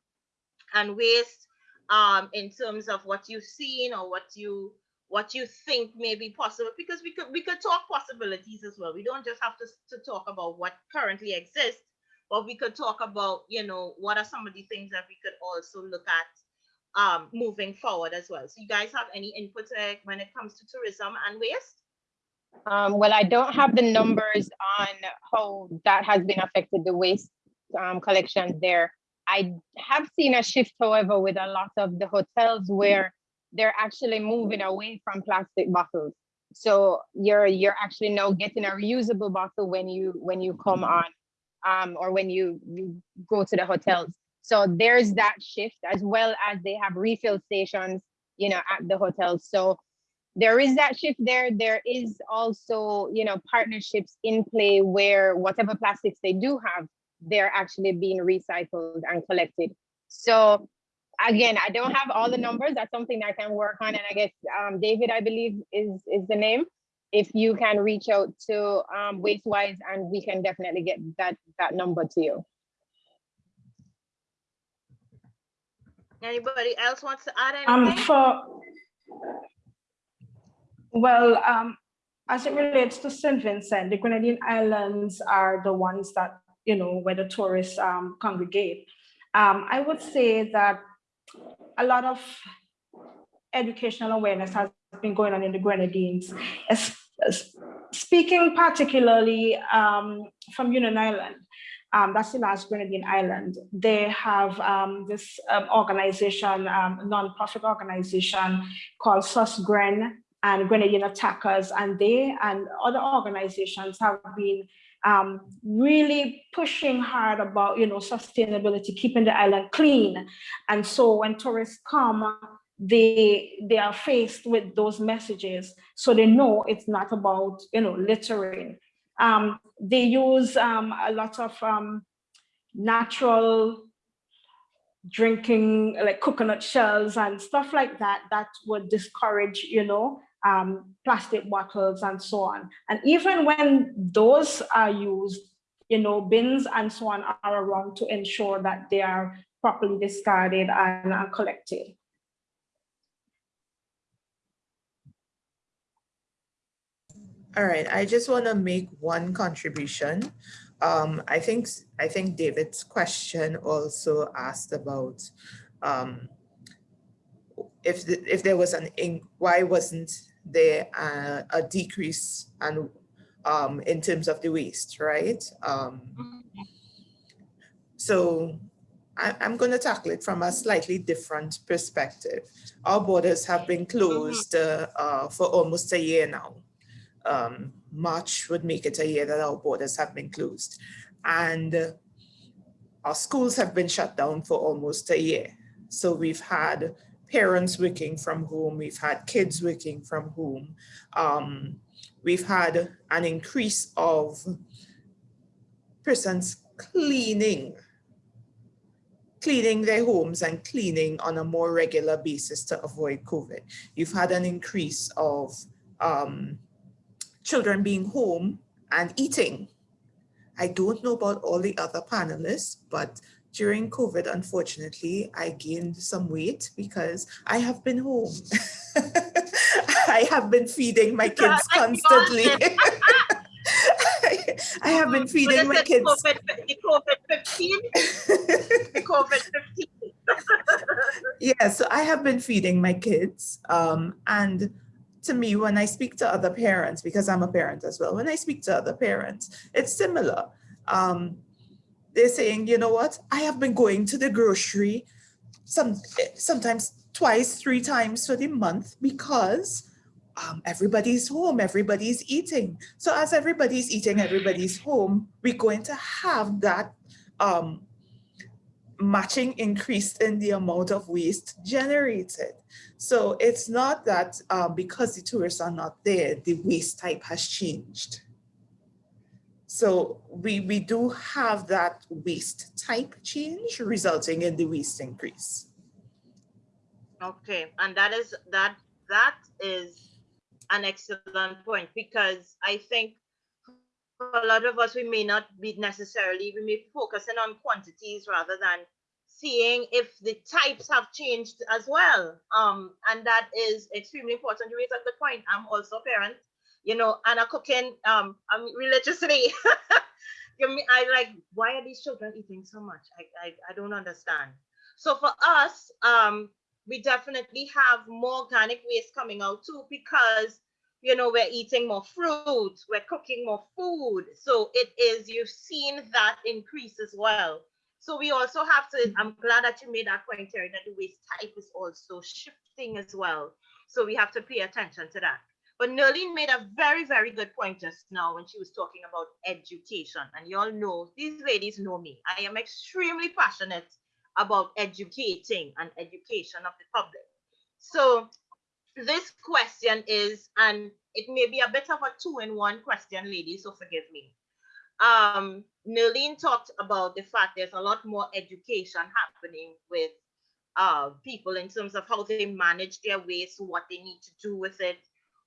and waste, um, in terms of what you've seen or what you what you think may be possible, because we could we could talk possibilities as well. We don't just have to, to talk about what currently exists, but we could talk about, you know, what are some of the things that we could also look at um, moving forward as well. So you guys have any input uh, when it comes to tourism and waste? Um, well, I don't have the numbers on how that has been affected, the waste um, collection there. I have seen a shift, however, with a lot of the hotels where they're actually moving away from plastic bottles. So you're you're actually now getting a reusable bottle when you when you come on, um, or when you you go to the hotels. So there's that shift as well as they have refill stations, you know, at the hotels. So there is that shift there. There is also, you know, partnerships in play where whatever plastics they do have, they're actually being recycled and collected. So again, I don't have all the numbers. That's something that I can work on. And I guess um, David, I believe is, is the name. If you can reach out to um, WasteWise and we can definitely get that, that number to you. Anybody else wants to add anything? Um, anything? for, well, um, as it relates to St. Vincent, the Grenadine Islands are the ones that, you know, where the tourists um, congregate. Um, I would say that a lot of educational awareness has been going on in the Grenadines, es- es- speaking particularly um, from Union Island. Um, that's the last Grenadine island. They have um, this um, organization, um, non-profit organization called SUSGREN, and Grenadian attackers, and they and other organizations have been um, really pushing hard about you know sustainability, keeping the island clean. And so when tourists come, they they are faced with those messages, so they know it's not about you know littering. Um, they use um, a lot of um, natural drinking like coconut shells and stuff like that that would discourage you know um, plastic bottles and so on. And even when those are used, you know, bins and so on are around to ensure that they are properly discarded and are collected. All right, I just want to make one contribution. Um, I think I think David's question also asked about um, if the, if there was an why wasn't there uh, a decrease and um, in terms of the waste, right? Um, so I, am going to tackle it from a slightly different perspective. Our borders have been closed uh, uh, for almost a year now. Um, March would make it a year that our borders have been closed. And uh, our schools have been shut down for almost a year. So we've had parents working from home, we've had kids working from home. Um, we've had an increase of persons cleaning, cleaning their homes and cleaning on a more regular basis to avoid COVID. You've had an increase of um, children being home and eating. I don't know about all the other panelists, but during COVID, unfortunately, I gained some weight because I have been home. I have been feeding my kids constantly. I have been feeding my kids. COVID, the COVID 15? the COVID 15. yeah, so I have been feeding my kids. Um, and to me, when I speak to other parents, because I'm a parent as well, when I speak to other parents, it's similar. Um, they're saying, you know what, I have been going to the grocery some sometimes twice, three times for the month because um, everybody's home, everybody's eating. So as everybody's eating, everybody's home, we're going to have that um, matching increase in the amount of waste generated. So it's not that um, because the tourists are not there, the waste type has changed. So we, we do have that waste type change resulting in the waste increase. Okay, and that is that that is an excellent point because I think a lot of us we may not be necessarily we may be focusing on quantities rather than seeing if the types have changed as well. Um, and that is extremely important. You raise a good point. I'm also a parent, you know, and a cooking um I'm religiously I like why are these children eating so much? I, I I don't understand. So for us, um, we definitely have more organic waste coming out too because you know we're eating more fruit we're cooking more food so it is you've seen that increase as well so we also have to i'm glad that you made that point Terry, that the waste type is also shifting as well so we have to pay attention to that but Nerlene made a very, very good point just now when she was talking about education. And you all know, these ladies know me. I am extremely passionate about educating and education of the public. So this question is, and it may be a bit of a two-in-one question, ladies, so forgive me. Um, Nerlene talked about the fact there's a lot more education happening with uh, people in terms of how they manage their waste, what they need to do with it,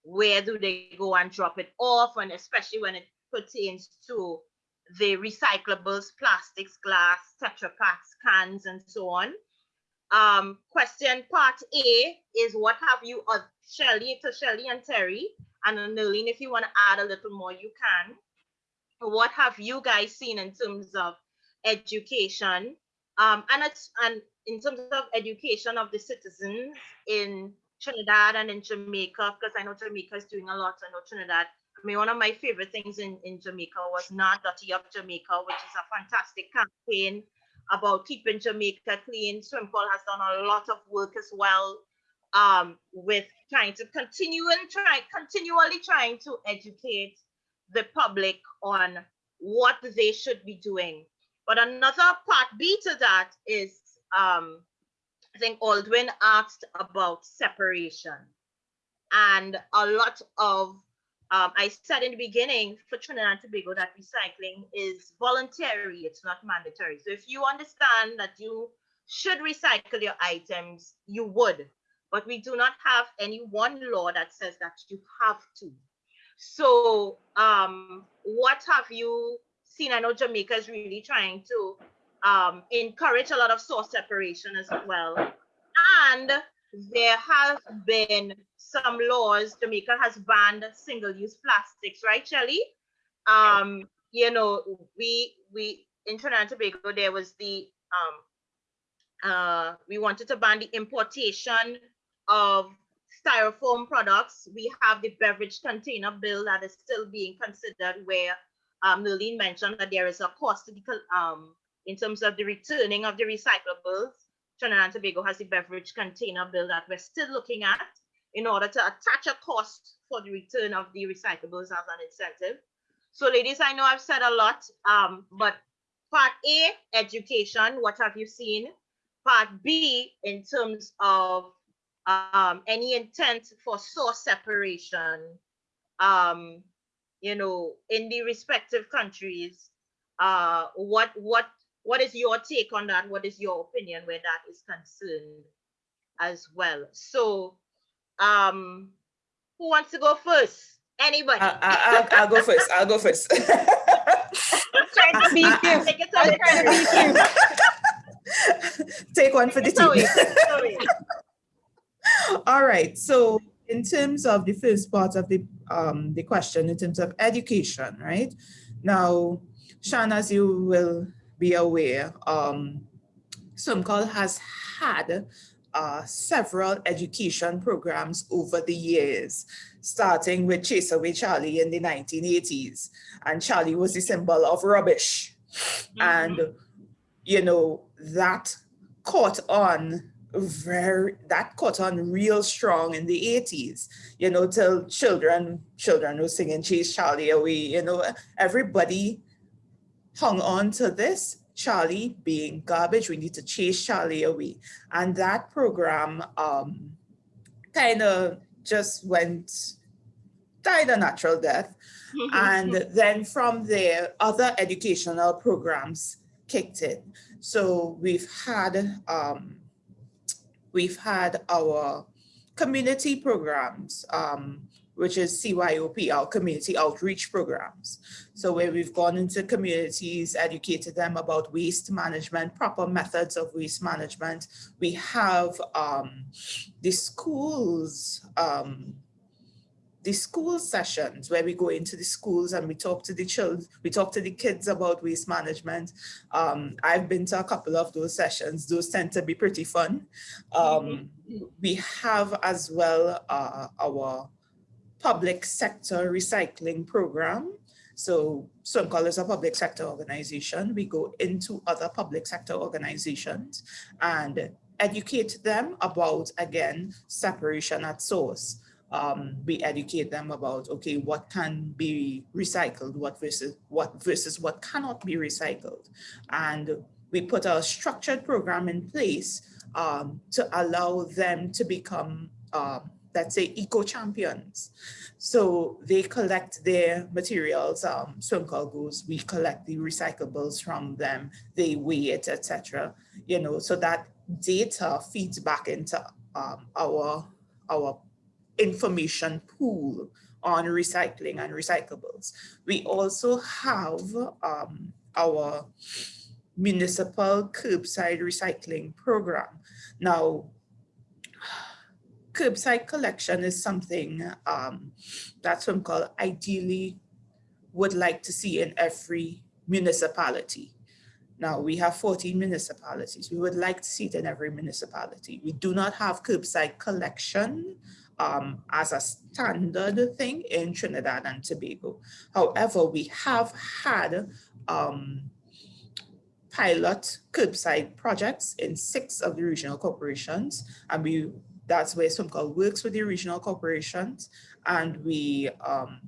where do they go and drop it off, and especially when it pertains to the recyclables, plastics, glass, Tetra Paks, cans, and so on. Um, question part A is what have you, uh, Shelly, to Shelly and Terry, and Nerlene, if you want to add a little more, you can. What have you guys seen in terms of education? Um, and it's and in terms of education of the citizens in Trinidad and in Jamaica, because I know Jamaica is doing a lot. I know Trinidad I mean, one of my favorite things in, in Jamaica was Not Dirty Up Jamaica, which is a fantastic campaign about keeping Jamaica clean. SWMCOL has done a lot of work as well um, with trying to continue and try continually trying to educate the public on what they should be doing. But another part B to that is um, I think Aldwin asked about separation. And a lot of um, I said in the beginning for Trinidad and Tobago that recycling is voluntary, it's not mandatory. So if you understand that you should recycle your items, you would. But we do not have any one law that says that you have to. So um, what have you seen? I know Jamaica is really trying to um, encourage a lot of source separation as well. And there have been some laws. Jamaica has banned single-use plastics, right, Shelly? Um, you know, we we in Trinidad and Tobago there was the um uh we wanted to ban the importation of styrofoam products. We have the beverage container bill that is still being considered where um mentioned that there is a cost the um in terms of the returning of the recyclables Trinidad and Tobago has the beverage container bill that we're still looking at in order to attach a cost for the return of the recyclables as an incentive. So ladies, I know I've said a lot, um, but part A, education, what have you seen? Part B, in terms of um, any intent for source separation, um, you know, in the respective countries, uh, what what what is your take on that? What is your opinion where that is concerned as well? So, um, who wants to go first? Anybody? I, I, I'll, I'll go first. I'll go first. Beat you. Take it I'm trying to beat you. Take one for the team. Take it away. All right. So in terms of the first part of the um, the question, in terms of education, right? Now, Sean, as you will be aware, um, SWMCOL has had uh, several education programs over the years, starting with Chase Away Charlie in the 1980s. And Charlie was the symbol of rubbish. And, you know, that caught on very that caught on real strong in the 80s you know till children children were singing chase charlie away you know everybody hung on to this charlie being garbage. We need to chase charlie away. And that program um kind of just went died a natural death. And then from there other educational programs kicked in. So we've had um we've had our community programs, um, which is CYOP, our community outreach programs. So where we've gone into communities, educated them about waste management, proper methods of waste management. We have um, the schools, um, the school sessions where we go into the schools and we talk to the children, we talk to the kids about waste management. Um, I've been to a couple of those sessions. Those tend to be pretty fun. Um, we have as well uh, our public sector recycling program. So SWMCOL is a public sector organization. We go into other public sector organizations and educate them about, again, separation at source um, we educate them about, okay, what can be recycled, what versus what versus what cannot be recycled. And we put a structured program in place um, to allow them to become, um, let's say, eco-champions. So they collect their materials, um, goes, we collect the recyclables from them, they weigh it, etc. You know, so that data feeds back into um, our, our information pool on recycling and recyclables. We also have um, our municipal curbside recycling program. Now, curbside collection is something um, that SWMCOL ideally would like to see in every municipality. Now we have 14 municipalities. We would like to see it in every municipality. We do not have curbside collection um, as a standard thing in Trinidad and Tobago. However, we have had um, pilot curbside projects in six of the regional corporations, and we that's where SWMCOL works with the regional corporations, and we um,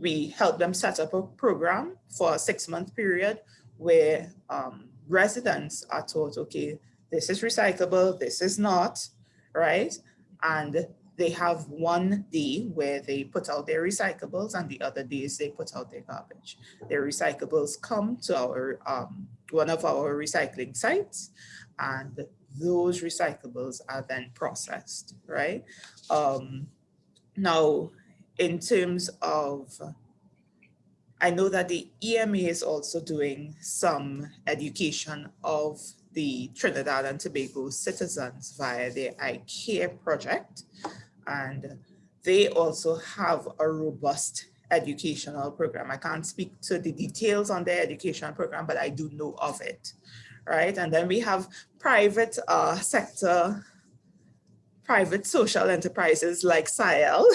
we help them set up a program for a six-month period where um, residents are taught, okay, this is recyclable, this is not, right? And they have one day where they put out their recyclables and the other days they put out their garbage. Their recyclables come to our um, one of our recycling sites and those recyclables are then processed, right? Um, now, in terms of, I know that the EMA is also doing some education of the Trinidad and Tobago citizens via the iCare project. And they also have a robust educational program. I can't speak to the details on their educational program, but I do know of it, right? And then we have private uh, sector, private social enterprises like SIAL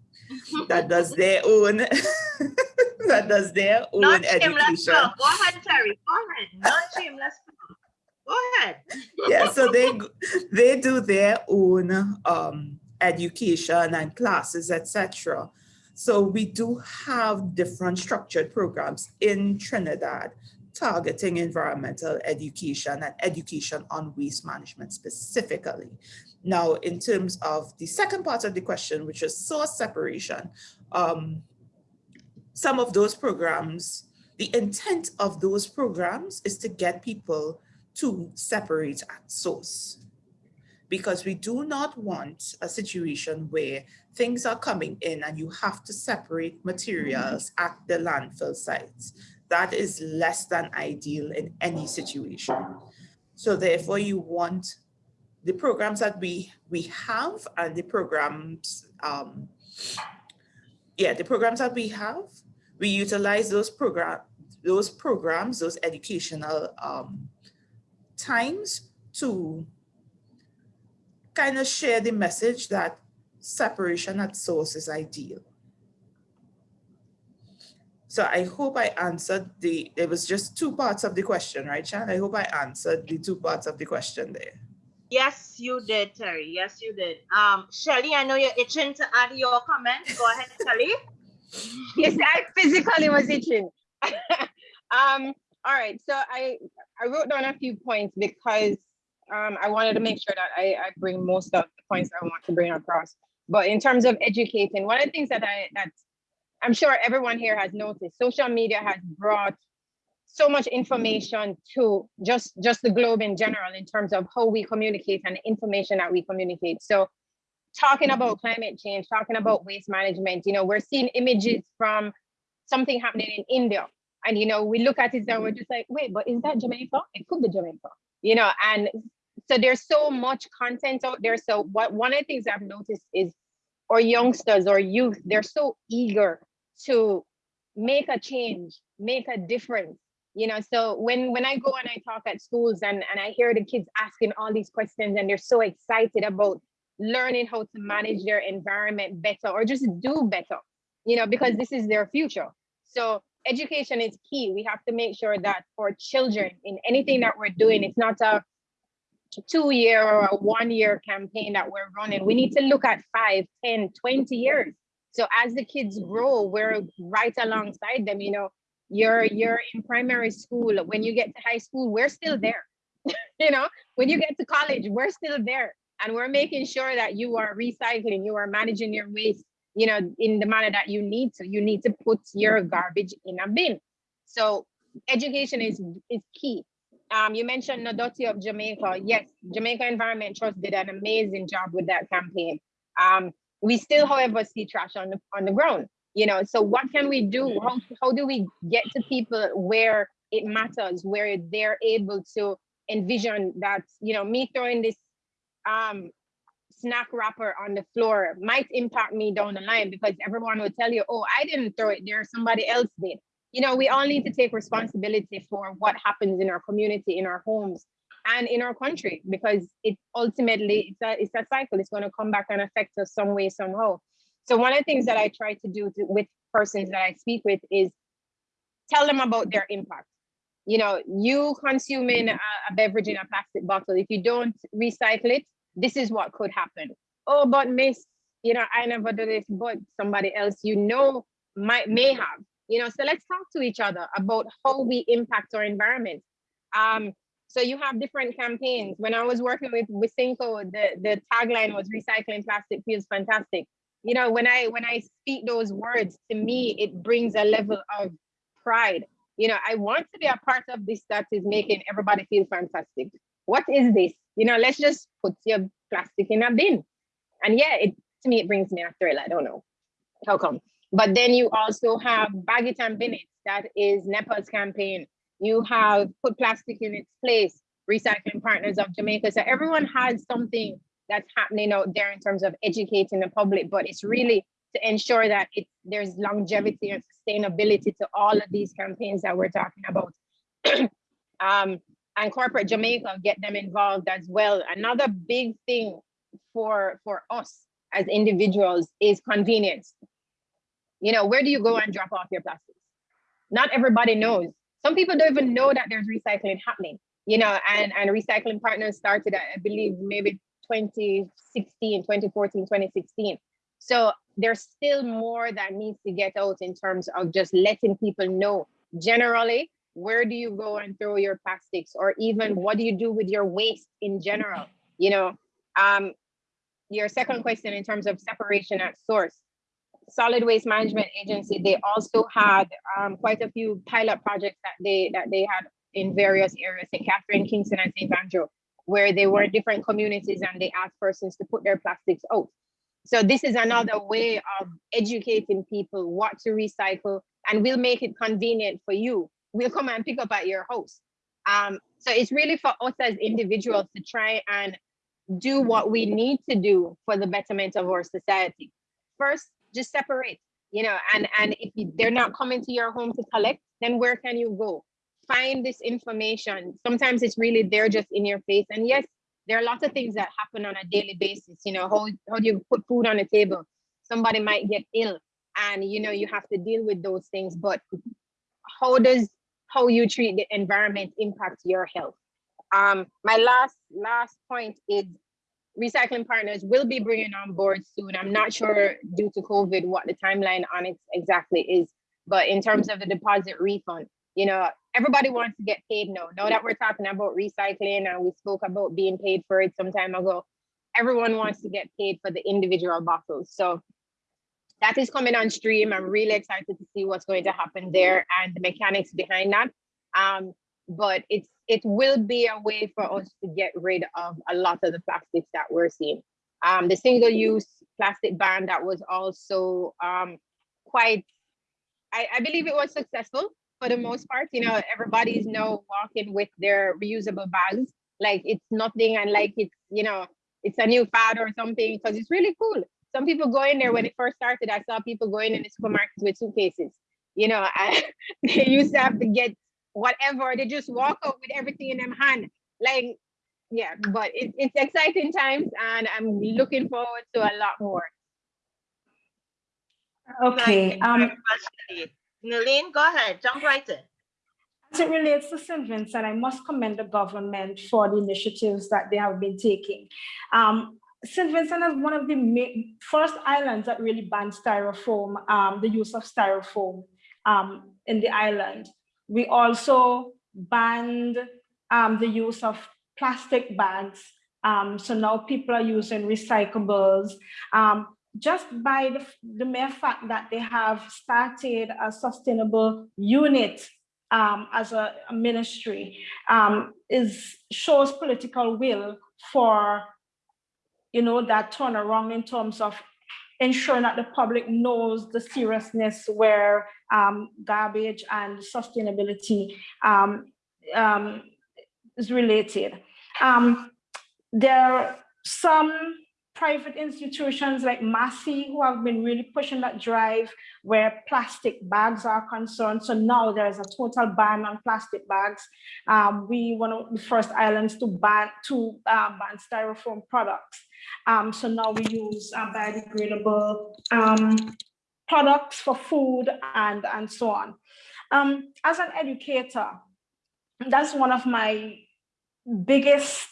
that does their own, that does their own Not shameless education. plug. Go ahead, Terry. Go ahead. Not shameless plug. Go ahead. yeah, so they they do their own um, education and classes, etc. So we do have different structured programs in Trinidad targeting environmental education and education on waste management specifically. Now, in terms of the second part of the question, which is source separation, um, some of those programs The intent of those programs is to get people to separate at source because we do not want a situation where things are coming in and you have to separate materials at the landfill sites. That is less than ideal in any situation. So therefore you want the programs that we, we have and the programs, um, yeah, the programs that we have, we utilize those program, those programs, those educational um, times to kind of share the message that separation at source is ideal. So I hope I answered the, it was just two parts of the question, right, Shan? I hope I answered the two parts of the question there. Yes, you did, Terry. Yes, you did. Um, Shelly, I know you're itching to add your comment. Go ahead, Shelly. yes, I physically was itching. um, all right, so I, I wrote down a few points because um, I wanted to make sure that I, I bring most of the points I want to bring across. But in terms of educating, one of the things that I that I'm sure everyone here has noticed, social media has brought so much information to just just the globe in general in terms of how we communicate and the information that we communicate. So talking mm-hmm. about climate change, talking about waste management, you know, we're seeing images from something happening in India. And you know, we look at it and we're just like, wait, but is that Jamaica? It could be Jamaica, you know, and so there's so much content out there. So what one of the things I've noticed is our youngsters or youth, they're so eager to make a change, make a difference. You know, so when when I go and I talk at schools and, and I hear the kids asking all these questions and they're so excited about learning how to manage their environment better or just do better, you know, because this is their future. So education is key. We have to make sure that for children in anything that we're doing, it's not a two year or a one year campaign that we're running. We need to look at five, 10, 20 years. So as the kids grow, we're right alongside them. You know, you're you're in primary school. When you get to high school, we're still there. you know, when you get to college, we're still there. And we're making sure that you are recycling, you are managing your waste, you know, in the manner that you need to. You need to put your garbage in a bin. So education is is key. Um, you mentioned Nuh Dutty Up Jamaica. Yes, Jamaica Environment Trust did an amazing job with that campaign. Um, we still, however, see trash on the on the ground. You know, so what can we do? How, how do we get to people where it matters, where they're able to envision that, you know, me throwing this um, snack wrapper on the floor might impact me down the line because everyone will tell you, oh, I didn't throw it there, somebody else did you know, we all need to take responsibility for what happens in our community, in our homes, and in our country, because it ultimately it's a it's a cycle. It's going to come back and affect us some way, somehow. So one of the things that I try to do to, with persons that I speak with is tell them about their impact. You know, you consuming a, a beverage in a plastic bottle, if you don't recycle it, this is what could happen. Oh, but miss, you know, I never do this, but somebody else you know might may have you know so let's talk to each other about how we impact our environment um so you have different campaigns. When i was working with Wisynco, the the tagline was recycling plastic feels fantastic. You know when i when i speak those words to me it brings a level of pride. You know i want to be a part of this that is making everybody feel fantastic. What is this? You know let's just put your plastic in a bin. And yeah it to me it brings me a thrill. I don't know how come. But then you also have Bag It and Bin It, that is NEPA's campaign. You have Put Plastic in Its Place, Recycling Partners of Jamaica. So everyone has something that's happening out there in terms of educating the public, but it's really to ensure that it, there's longevity and sustainability to all of these campaigns that we're talking about. um, and corporate Jamaica get them involved as well. Another big thing for for us as individuals is convenience. You know, where do you go and drop off your plastics? Not everybody knows. Some people don't even know that there's recycling happening, you know, and, and recycling partners started, I believe, maybe 2016, 2014, 2016. So there's still more that needs to get out in terms of just letting people know generally where do you go and throw your plastics? Or even what do you do with your waste in general? You know um your second question in terms of separation at source solid waste management agency, they also had um, quite a few pilot projects that they that they had in various areas, St. Catherine, Kingston, and St. Andrew, where they were different communities and they asked persons to put their plastics out. So this is another way of educating people what to recycle and we'll make it convenient for you. We'll come and pick up at your house. Um, so it's really for us as individuals to try and do what we need to do for the betterment of our society. First, just separate, you know, and, and if they're not coming to your home to collect, then where can you go? Find this information. Sometimes it's really there just in your face. And yes, there are lots of things that happen on a daily basis. You know, how, how do you put food on the table? Somebody might get ill and, you know, you have to deal with those things. But how does how you treat the environment impact your health? Um, my last last point is recycling partners will be bringing on board soon. I'm not sure due to COVID what the timeline on it exactly is, but in terms of the deposit refund, you know, everybody wants to get paid now. Now that we're talking about recycling and we spoke about being paid for it some time ago, everyone wants to get paid for the individual bottles. So that is coming on stream. I'm really excited to see what's going to happen there and the mechanics behind that. Um, but it's it will be a way for us to get rid of a lot of the plastics that we're seeing. Um, the single-use plastic ban that was also um, quite, I, I believe it was successful for the most part. You know, everybody's now walking with their reusable bags, like it's nothing and like it's, you know, it's a new fad or something because it's really cool. Some people go in there when it first started, I saw people going in the supermarkets with suitcases. You know, I, they used to have to get whatever. They just walk out with everything in them hand. Like, yeah, but it, it's exciting times and I'm looking forward to a lot more. Okay. Um, Nalene, go ahead, jump right in. As it relates to St. Vincent, I must commend the government for the initiatives that they have been taking. Um, St. Vincent is one of the first islands that really banned styrofoam, um, the use of styrofoam um, in the island. We also banned um, the use of plastic bags. Um, so now people are using recyclables. Um, just by the, the, mere fact that they have started a sustainable unit um, as a, a ministry um, is shows political will for you know that turnaround in terms of ensuring that the public knows the seriousness where um, garbage and sustainability um, um, is related. Um, there are some private institutions like Massy who have been really pushing that drive where plastic bags are concerned. So now there's a total ban on plastic bags. Um, we one of the first islands to ban to uh, ban styrofoam products. Um, so now we use uh, biodegradable um, products for food and, and so on. Um, as an educator, that's one of my biggest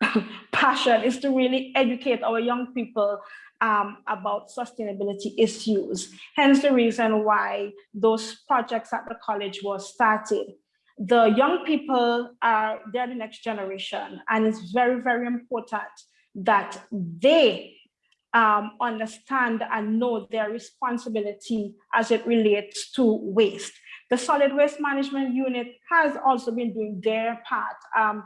passion is to really educate our young people um, about sustainability issues. Hence the reason why those projects at the college were started. The young people are, they're the next generation and it's very, very important that they um, understand and know their responsibility as it relates to waste. The solid waste management unit has also been doing their part. Um,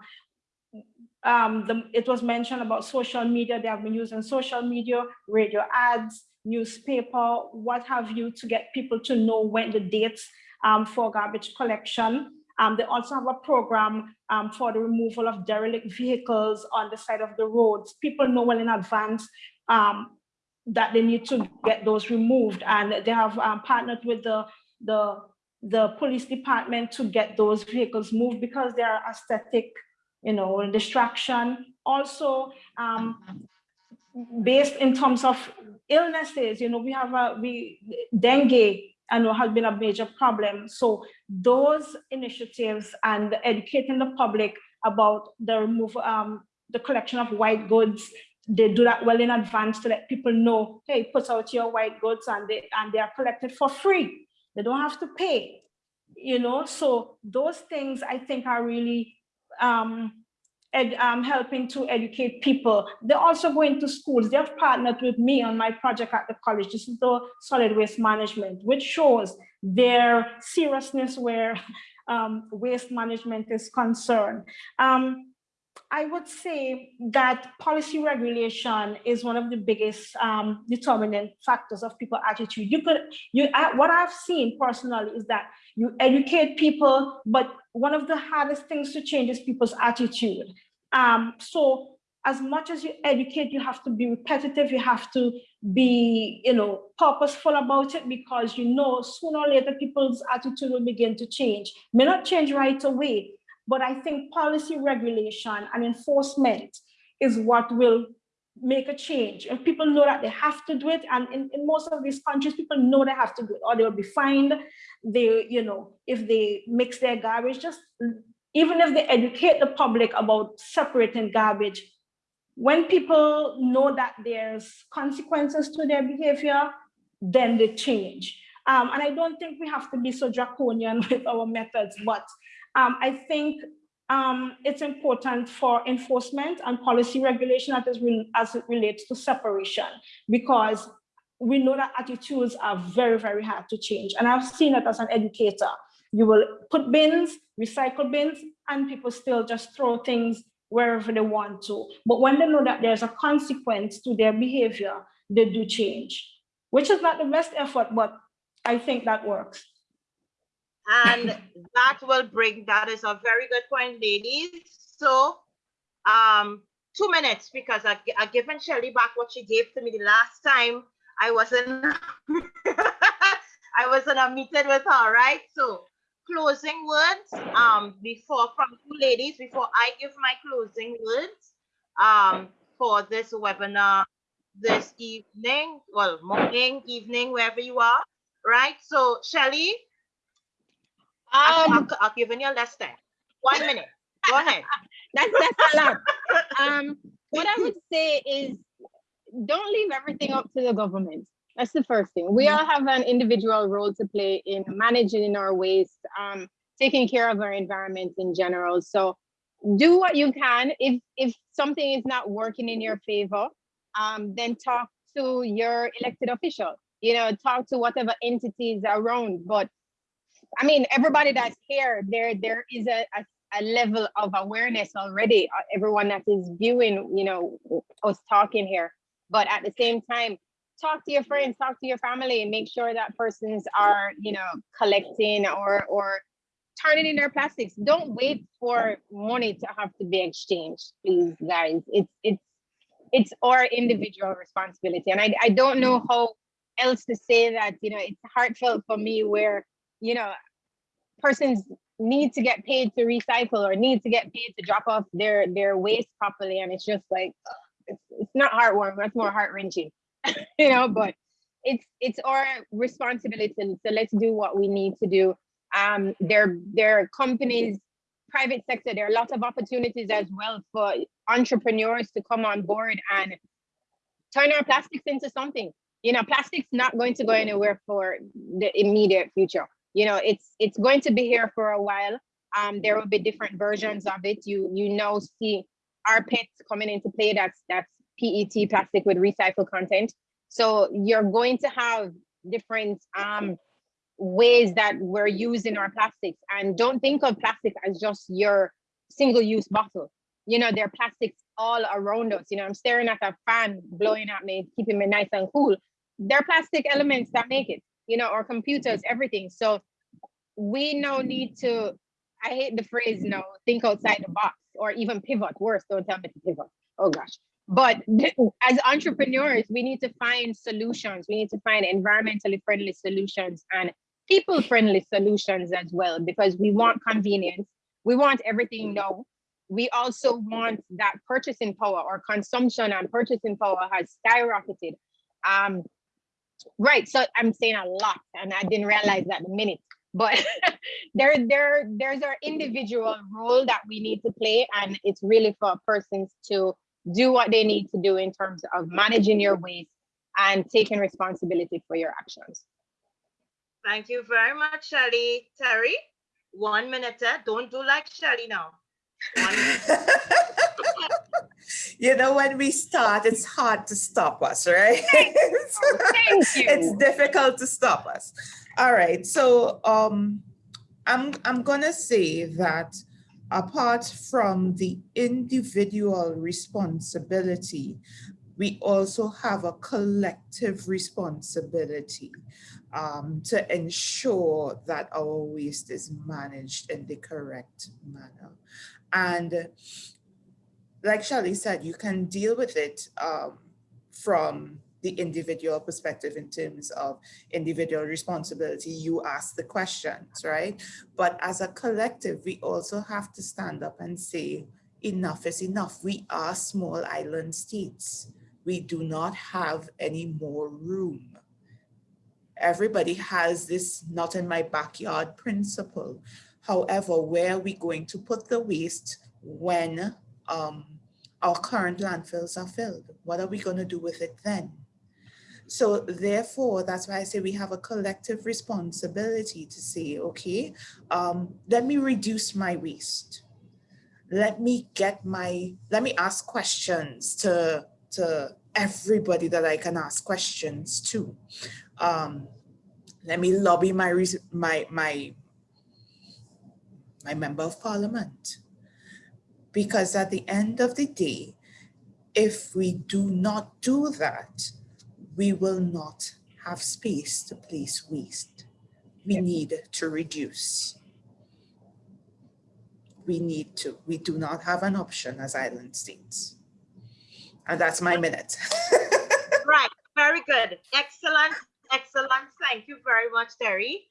um, the, it was mentioned about social media. They have been using social media, radio ads, newspaper, what have you, to get people to know when the dates um, for garbage collection. Um, they also have a program um, for the removal of derelict vehicles on the side of the roads. People know well in advance um, that they need to get those removed, and they have um, partnered with the the the police department to get those vehicles moved because they are aesthetic, you know, distraction. Also, um, based in terms of illnesses, you know, we have a we dengue I know has been a major problem. So those initiatives and educating the public about the remove um, the collection of white goods, they do that well in advance to let people know, hey, put out your white goods and they and they are collected for free. They don't have to pay, you know. So those things I think are really um, ed, um, helping to educate people. They're also going to schools. They have partnered with me on my project at the college. This is the solid waste management, which shows their seriousness where um, waste management is concerned. Um, I would say that policy regulation is one of the biggest um, determinant factors of people attitude. You could, you, I, what I've seen personally is that you educate people, but one of the hardest things to change is people's attitude. Um, so as much as you educate, you have to be repetitive, you have to be, you know, purposeful about it because you know sooner or later people's attitude will begin to change. May not change right away, but I think policy regulation and enforcement is what will make a change. If people know that they have to do it, and in, in most of these countries, people know they have to do it, or they'll be fined. They, you know, if they mix their garbage, just even if they educate the public about separating garbage, when people know that there's consequences to their behavior, then they change. Um, and I don't think we have to be so draconian with our methods, but um, I think um, it's important for enforcement and policy regulation as, as it relates to separation, because we know that attitudes are very, very hard to change. And I've seen it as an educator. You will put bins, recycle bins, and people still just throw things wherever they want to. But when they know that there's a consequence to their behavior, they do change, which is not the best effort, but I think that works. And that will bring, that is a very good point, ladies. So um, two minutes because I, I given Shelly back what she gave to me the last time I wasn't, I wasn't a meeting with her, right? So closing words um, before from two ladies, before I give my closing words um, for this webinar this evening, well, morning, evening, wherever you are, right? So Shelly, um, I've, given you a less time. One minute. Go ahead. that's that's a lot. Um, what I would say is don't leave everything up to the government. That's the first thing. We all have an individual role to play in managing our waste, um, taking care of our environment in general. So do what you can. If if something is not working in your favor, um, then talk to your elected official. You know, talk to whatever entities around. But I mean, everybody that's here, there there is a, a, a level of awareness already. Uh, everyone that is viewing, you know, us talking here. But at the same time, talk to your friends, talk to your family, and make sure that persons are, you know, collecting or or turning in their plastics. Don't wait for money to have to be exchanged, please, guys. It's it's it's our individual responsibility. And I, I don't know how else to say that, you know, it's heartfelt for me where you know, persons need to get paid to recycle or need to get paid to drop off their their waste properly and it's just like it's, it's not heartwarming that's more heart wrenching you know but it's it's our responsibility so let's do what we need to do um there there are companies private sector there are lots of opportunities as well for entrepreneurs to come on board and turn our plastics into something you know plastic's not going to go anywhere for the immediate future you know, it's it's going to be here for a while. Um, there will be different versions of it. You you know see rPETs coming into play. That's that's PET plastic with recycled content. So you're going to have different um, ways that we're using our plastics. And don't think of plastic as just your single-use bottle. You know, there are plastics all around us. You know, I'm staring at a fan blowing at me, keeping me nice and cool. There are plastic elements that make it you know, our computers, everything. So we now need to, I hate the phrase, you know, think outside the box or even pivot. Worse, don't tell me to pivot. Oh gosh. But as entrepreneurs, we need to find solutions. We need to find environmentally friendly solutions and people friendly solutions as well, because we want convenience. We want everything now. We also want that purchasing power or consumption and purchasing power has skyrocketed. Um, Right. So I'm saying a lot and I didn't realize that the minute. But there, there, there's our individual role that we need to play. And it's really for persons to do what they need to do in terms of managing your waste and taking responsibility for your actions. Thank you very much, Shelly. Terry, one minute. Eh? Don't do like Shelly now. You know, when we start, it's hard to stop us, right? Thank you. it's difficult to stop us. All right, so um, I'm I'm gonna say that apart from the individual responsibility, we also have a collective responsibility um, to ensure that our waste is managed in the correct manner. And like Shelly said, you can deal with it um, from the individual perspective in terms of individual responsibility. You ask the questions, right? But as a collective, we also have to stand up and say, enough is enough. We are small island states. We do not have any more room. Everybody has this not in my backyard principle. However, where are we going to put the waste when um, our current landfills are filled. What are we going to do with it then? So therefore, that's why I say we have a collective responsibility to say, okay, um, let me reduce my waste. Let me get my, let me ask questions to, to everybody that I can ask questions to. Um, let me lobby my, my, my, my member of parliament because at the end of the day, if we do not do that, we will not have space to place waste. We need to reduce. We need to, we do not have an option as island states. And that's my minute. right, very good. Excellent, excellent. Thank you very much, Terry.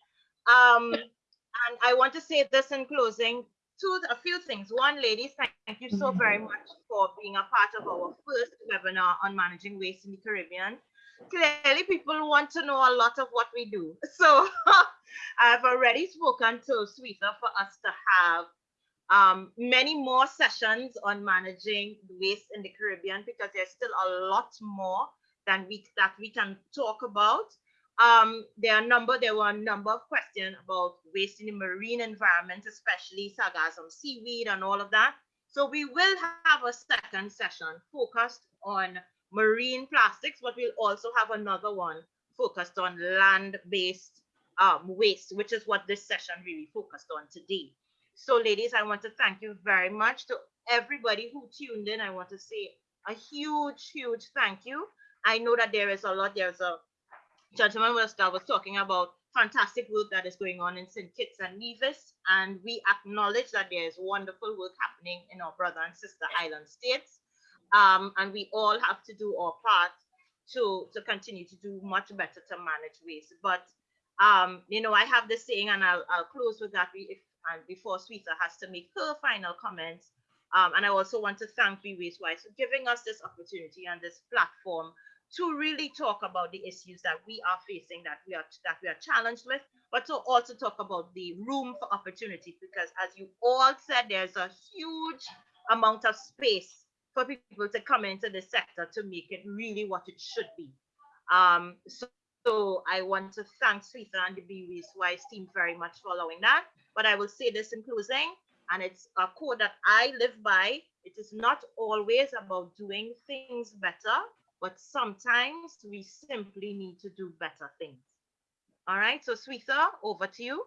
Um, and I want to say this in closing, two, a few things. One, ladies, thank, you so very Mm-hmm. much for being a part of our first webinar on managing waste in the Caribbean. Clearly, people want to know a lot of what we do. So I've already spoken to Sweeta for us to have um, many more sessions on managing waste in the Caribbean because there's still a lot more than we that we can talk about. Um, there are number, there were a number of questions about waste in the marine environment, especially sargassum seaweed and all of that. So we will have a second session focused on marine plastics, but we'll also have another one focused on land-based um, waste, which is what this session really focused on today. So ladies, I want to thank you very much to everybody who tuned in. I want to say a huge, huge thank you. I know that there is a lot, there's a gentleman was, that was talking about fantastic work that is going on in St. Kitts and Nevis, and we acknowledge that there is wonderful work happening in our brother and sister island states, um, and we all have to do our part to to continue to do much better to manage waste. But um, you know, I have this saying, and I'll, I'll close with that if and before Sweeta has to make her final comments. Um, and I also want to thank Be Waste Wise for giving us this opportunity and this platform to really talk about the issues that we are facing, that we are that we are challenged with, but to also talk about the room for opportunity. Because as you all said, there's a huge amount of space for people to come into the sector to make it really what it should be. Um, so, so I want to thank Sweeta and the Wise team very much for allowing that. But I will say this in closing, and it's a code that I live by. It is not always about doing things better, but sometimes we simply need to do better things. All right, so Sweeta, over to you.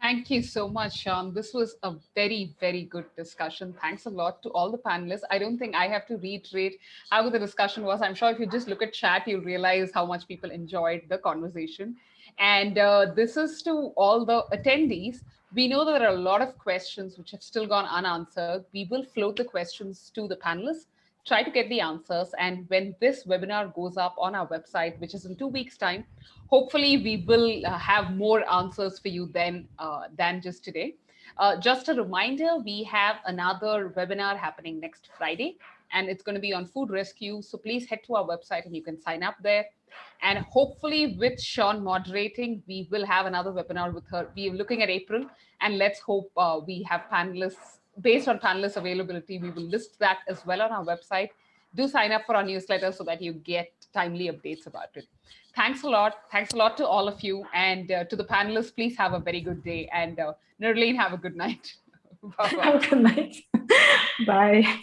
Thank you so much, Sean. This was a very, very good discussion. Thanks a lot to all the panelists. I don't think I have to reiterate how the discussion was. I'm sure if you just look at chat, you'll realize how much people enjoyed the conversation. And uh, this is to all the attendees. We know there are a lot of questions which have still gone unanswered. We will float the questions to the panelists, try to get the answers. And when this webinar goes up on our website, which is in two weeks time, hopefully we will uh, have more answers for you then uh, than just today. Uh, just a reminder, we have another webinar happening next Friday, and it's going to be on food rescue. So please head to our website and you can sign up there. And hopefully with Sean moderating, we will have another webinar with her. We are looking at April, and let's hope uh, we have panelists based on panelist availability. We will list that as well on our website. Do sign up for our newsletter so that you get timely updates about it. Thanks a lot. Thanks a lot to all of you. And uh, to the panelists, please have a very good day. And uh, have a good night. Bye-bye. Have a good night. Bye.